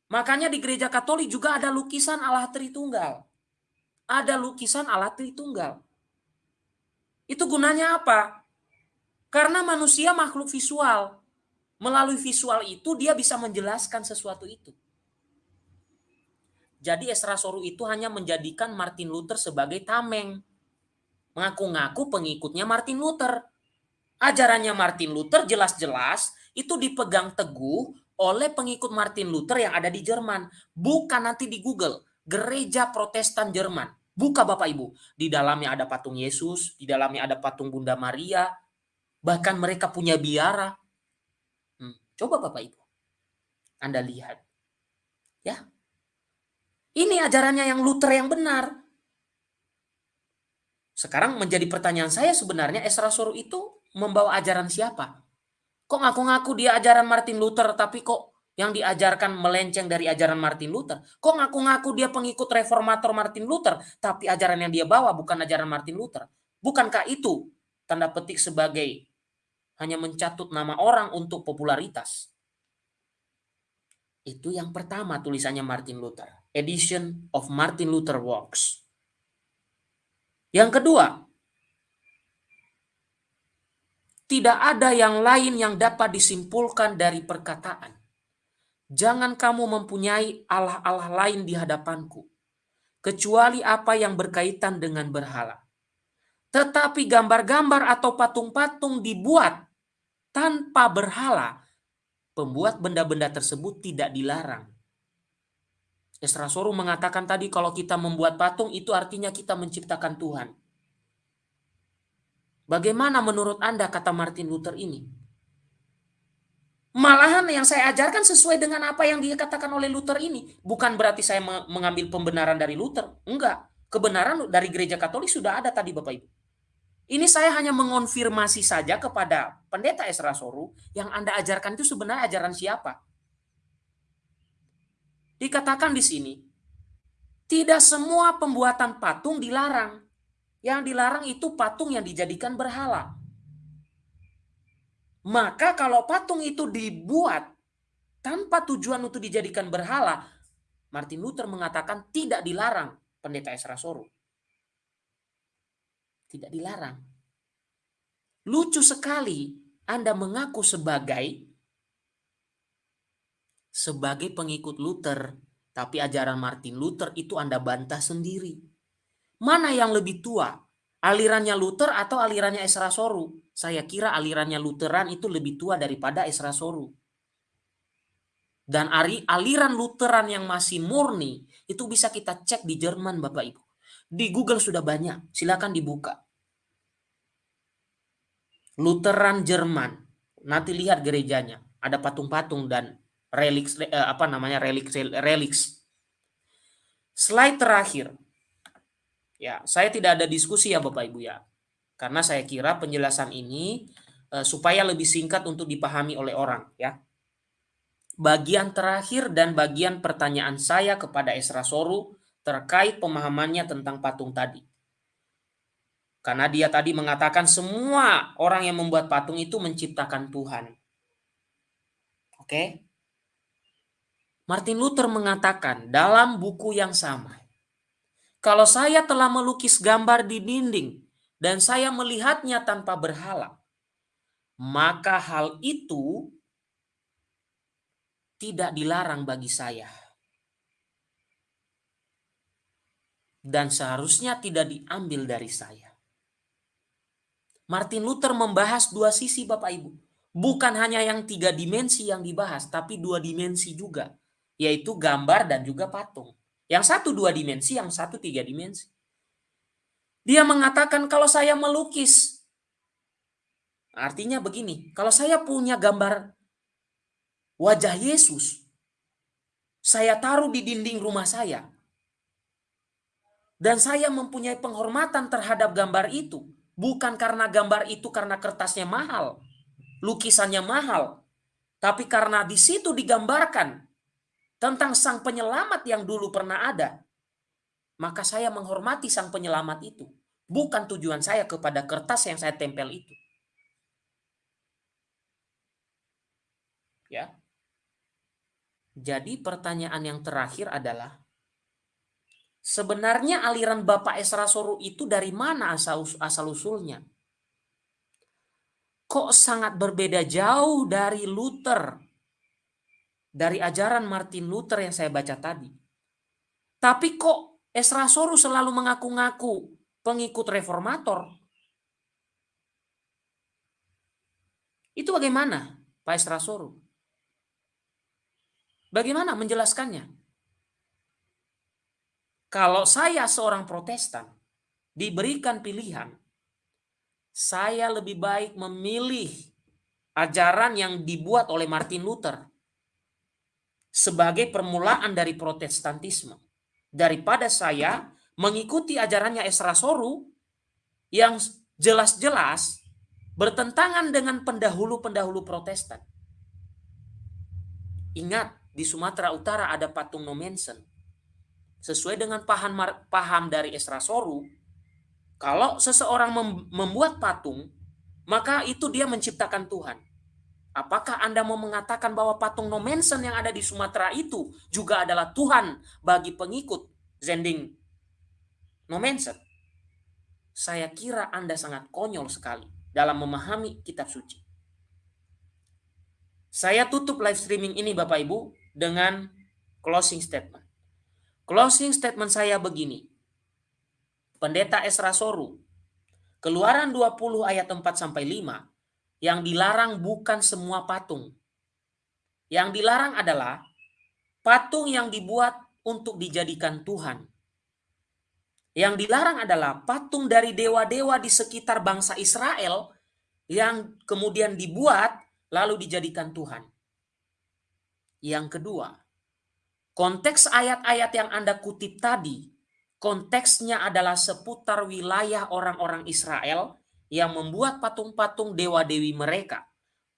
Makanya di gereja Katolik juga ada lukisan Allah Tritunggal. Ada lukisan Allah Tritunggal. Itu gunanya apa? Karena manusia makhluk visual. Melalui visual itu dia bisa menjelaskan sesuatu itu. Jadi Esra Soru itu hanya menjadikan Martin Luther sebagai tameng. Mengaku-ngaku pengikutnya Martin Luther. Ajarannya Martin Luther jelas-jelas itu dipegang teguh oleh pengikut Martin Luther yang ada di Jerman. Bukan nanti di Google. Gereja Protestan Jerman. Buka Bapak Ibu. Di dalamnya ada patung Yesus, di dalamnya ada patung Bunda Maria, Bahkan mereka punya biara. Hmm. Coba Bapak Ibu. Anda lihat. Ya. Ini ajarannya yang Luther yang benar. Sekarang menjadi pertanyaan saya sebenarnya Esra Soru itu membawa ajaran siapa? Kok ngaku-ngaku dia ajaran Martin Luther tapi kok yang diajarkan melenceng dari ajaran Martin Luther? Kok ngaku-ngaku dia pengikut reformator Martin Luther tapi ajaran yang dia bawa bukan ajaran Martin Luther? Bukankah itu tanda petik sebagai hanya mencatut nama orang untuk popularitas. Itu yang pertama tulisannya Martin Luther. Edition of Martin Luther Works. Yang kedua, tidak ada yang lain yang dapat disimpulkan dari perkataan. Jangan kamu mempunyai Allah-Allah lain di hadapanku, kecuali apa yang berkaitan dengan berhala. Tetapi gambar-gambar atau patung-patung dibuat tanpa berhala, pembuat benda-benda tersebut tidak dilarang. Esra Soru mengatakan tadi kalau kita membuat patung itu artinya kita menciptakan Tuhan. Bagaimana menurut Anda kata Martin Luther ini? Malahan yang saya ajarkan sesuai dengan apa yang dikatakan oleh Luther ini. Bukan berarti saya mengambil pembenaran dari Luther. Enggak. Kebenaran dari gereja Katolik sudah ada tadi Bapak Ibu. Ini saya hanya mengonfirmasi saja kepada pendeta Esra Soru yang Anda ajarkan itu sebenarnya ajaran siapa. Dikatakan di sini, tidak semua pembuatan patung dilarang. Yang dilarang itu patung yang dijadikan berhala. Maka kalau patung itu dibuat tanpa tujuan untuk dijadikan berhala, Martin Luther mengatakan tidak dilarang pendeta Esra Soru. Tidak dilarang. Lucu sekali Anda mengaku sebagai sebagai pengikut Luther, tapi ajaran Martin Luther itu Anda bantah sendiri. Mana yang lebih tua? Alirannya Luther atau alirannya Esra Soru? Saya kira alirannya Lutheran itu lebih tua daripada Esra Soru. Dan aliran Lutheran yang masih murni itu bisa kita cek di Jerman Bapak Ibu. Di Google sudah banyak, silakan dibuka. Lutheran Jerman. Nanti lihat gerejanya, ada patung-patung dan reliks eh, apa namanya reliks reliks. Slide terakhir. Ya, saya tidak ada diskusi ya Bapak Ibu ya. Karena saya kira penjelasan ini eh, supaya lebih singkat untuk dipahami oleh orang ya bagian terakhir dan bagian pertanyaan saya kepada Esra Soru terkait pemahamannya tentang patung tadi. Karena dia tadi mengatakan semua orang yang membuat patung itu menciptakan Tuhan. Oke? Martin Luther mengatakan dalam buku yang sama, kalau saya telah melukis gambar di dinding dan saya melihatnya tanpa berhala, maka hal itu tidak dilarang bagi saya. Dan seharusnya tidak diambil dari saya. Martin Luther membahas dua sisi Bapak Ibu. Bukan hanya yang tiga dimensi yang dibahas, tapi dua dimensi juga. Yaitu gambar dan juga patung. Yang satu dua dimensi, yang satu tiga dimensi. Dia mengatakan kalau saya melukis, artinya begini, kalau saya punya gambar wajah Yesus saya taruh di dinding rumah saya. Dan saya mempunyai penghormatan terhadap gambar itu. Bukan karena gambar itu karena kertasnya mahal. Lukisannya mahal. Tapi karena di situ digambarkan tentang sang penyelamat yang dulu pernah ada. Maka saya menghormati sang penyelamat itu. Bukan tujuan saya kepada kertas yang saya tempel itu. Ya. Jadi pertanyaan yang terakhir adalah sebenarnya aliran Bapak Esra Soru itu dari mana asal asal usulnya? Kok sangat berbeda jauh dari Luther? Dari ajaran Martin Luther yang saya baca tadi. Tapi kok Esra Soru selalu mengaku-ngaku pengikut reformator? Itu bagaimana Pak Esra Soru? Bagaimana menjelaskannya? Kalau saya seorang Protestan diberikan pilihan, saya lebih baik memilih ajaran yang dibuat oleh Martin Luther sebagai permulaan dari Protestantisme daripada saya mengikuti ajarannya Esra Soru yang jelas-jelas bertentangan dengan pendahulu-pendahulu Protestan. Ingat, di Sumatera Utara ada patung Nomensen. Sesuai dengan paham paham dari Esra Soru, kalau seseorang membuat patung, maka itu dia menciptakan Tuhan. Apakah Anda mau mengatakan bahwa patung Nomensen yang ada di Sumatera itu juga adalah Tuhan bagi pengikut Zending Nomensen? Saya kira Anda sangat konyol sekali dalam memahami kitab suci. Saya tutup live streaming ini Bapak Ibu dengan closing statement. Closing statement saya begini. Pendeta Esra Soru, Keluaran 20 ayat 4 sampai 5 yang dilarang bukan semua patung. Yang dilarang adalah patung yang dibuat untuk dijadikan Tuhan. Yang dilarang adalah patung dari dewa-dewa di sekitar bangsa Israel yang kemudian dibuat lalu dijadikan Tuhan. Yang kedua, konteks ayat-ayat yang Anda kutip tadi, konteksnya adalah seputar wilayah orang-orang Israel yang membuat patung-patung dewa-dewi mereka.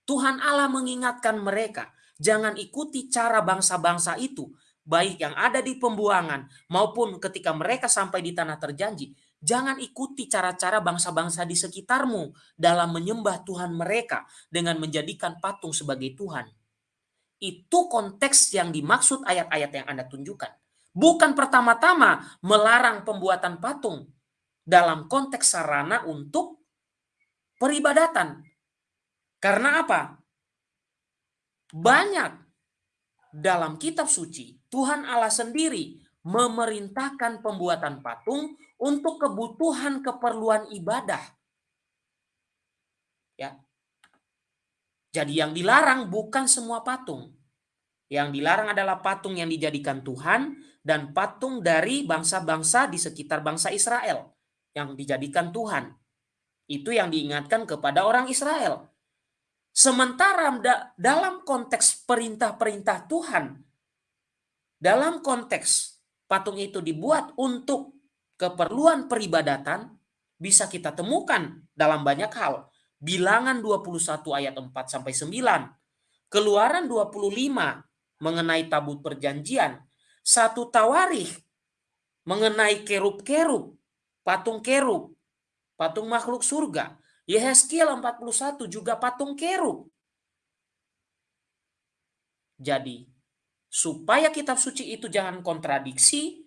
Tuhan Allah mengingatkan mereka, jangan ikuti cara bangsa-bangsa itu, baik yang ada di pembuangan maupun ketika mereka sampai di tanah terjanji. Jangan ikuti cara-cara bangsa-bangsa di sekitarmu dalam menyembah Tuhan mereka dengan menjadikan patung sebagai Tuhan. Itu konteks yang dimaksud ayat-ayat yang Anda tunjukkan. bukan pertama-tama melarang pembuatan patung dalam konteks sarana untuk peribadatan. Karena apa? Banyak dalam kitab suci, Tuhan Allah sendiri memerintahkan pembuatan patung untuk kebutuhan keperluan ibadah. Ya. Jadi yang dilarang bukan semua patung. Yang dilarang adalah patung yang dijadikan Tuhan dan patung dari bangsa-bangsa di sekitar bangsa Israel yang dijadikan Tuhan. Itu yang diingatkan kepada orang Israel. Sementara dalam konteks perintah-perintah Tuhan, dalam konteks patung itu dibuat untuk keperluan peribadatan, bisa kita temukan dalam banyak hal. Bilangan 21 ayat 4 sampai 9. Keluaran 25 mengenai tabut perjanjian. Satu tawarikh mengenai kerub-kerub, patung kerub, patung makhluk surga. Yehezkiel 41 juga patung kerub. Jadi, supaya kitab suci itu jangan kontradiksi,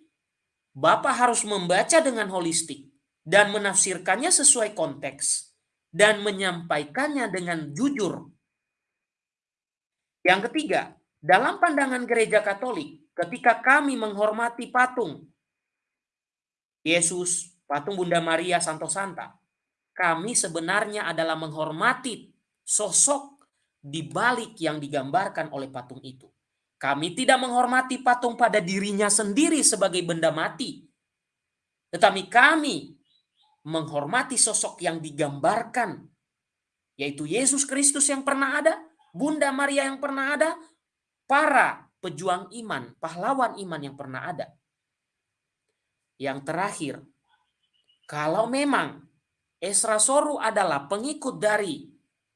Bapak harus membaca dengan holistik dan menafsirkannya sesuai konteks dan menyampaikannya dengan jujur. Yang ketiga, dalam pandangan gereja Katolik, ketika kami menghormati patung Yesus, patung Bunda Maria Santo Santa, kami sebenarnya adalah menghormati sosok di balik yang digambarkan oleh patung itu. Kami tidak menghormati patung pada dirinya sendiri sebagai benda mati. Tetapi kami menghormati sosok yang digambarkan, yaitu Yesus Kristus yang pernah ada, Bunda Maria yang pernah ada, para pejuang iman, pahlawan iman yang pernah ada. Yang terakhir, kalau memang Esra Soru adalah pengikut dari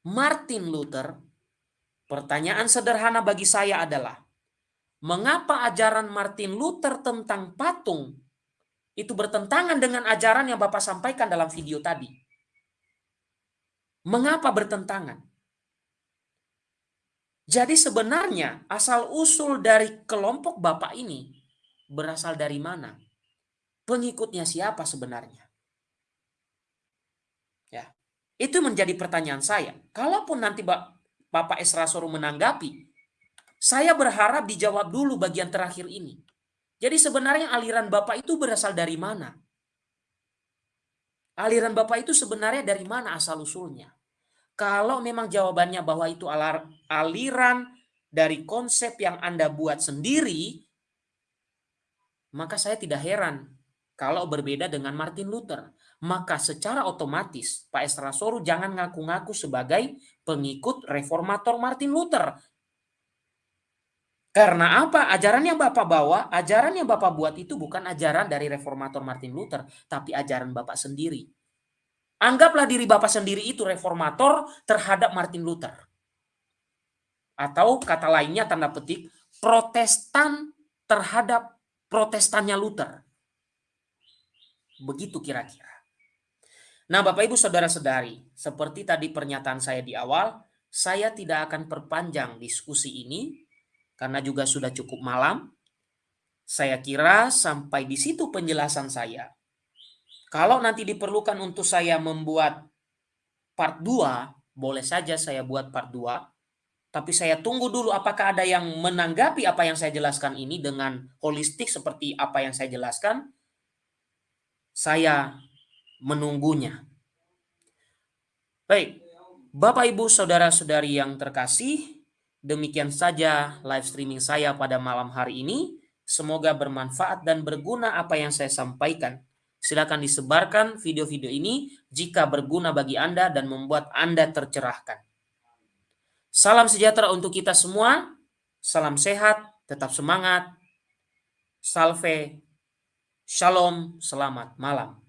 Martin Luther, pertanyaan sederhana bagi saya adalah, mengapa ajaran Martin Luther tentang patung itu bertentangan dengan ajaran yang Bapak sampaikan dalam video tadi. Mengapa bertentangan? Jadi sebenarnya asal-usul dari kelompok Bapak ini berasal dari mana? Pengikutnya siapa sebenarnya? Itu menjadi pertanyaan saya. Kalaupun nanti Bapak Esra Soru menanggapi, saya berharap dijawab dulu bagian terakhir ini. Jadi sebenarnya aliran Bapak itu berasal dari mana? Aliran Bapak itu sebenarnya dari mana asal usulnya? Kalau memang jawabannya bahwa itu aliran dari konsep yang Anda buat sendiri, maka saya tidak heran kalau berbeda dengan Martin Luther. Maka secara otomatis Pak Esra Soru jangan ngaku-ngaku sebagai pengikut reformator Martin Luther. Karena apa? Ajaran yang Bapak bawa, ajaran yang Bapak buat itu bukan ajaran dari reformator Martin Luther, tapi ajaran Bapak sendiri. Anggaplah diri Bapak sendiri itu reformator terhadap Martin Luther. Atau kata lainnya tanda petik, protestan terhadap protestannya Luther. Begitu kira-kira. Nah Bapak Ibu Saudara-saudari, seperti tadi pernyataan saya di awal, saya tidak akan perpanjang diskusi ini karena juga sudah cukup malam. Saya kira sampai di situ penjelasan saya. Kalau nanti diperlukan untuk saya membuat part 2, boleh saja saya buat part 2. Tapi saya tunggu dulu apakah ada yang menanggapi apa yang saya jelaskan ini dengan holistik seperti apa yang saya jelaskan. Saya menunggunya. Baik, Bapak Ibu Saudara-saudari yang terkasih, Demikian saja live streaming saya pada malam hari ini. Semoga bermanfaat dan berguna apa yang saya sampaikan. Silakan disebarkan video-video ini jika berguna bagi Anda dan membuat Anda tercerahkan. Salam sejahtera untuk kita semua. Salam sehat, tetap semangat. Salve. Shalom, selamat malam.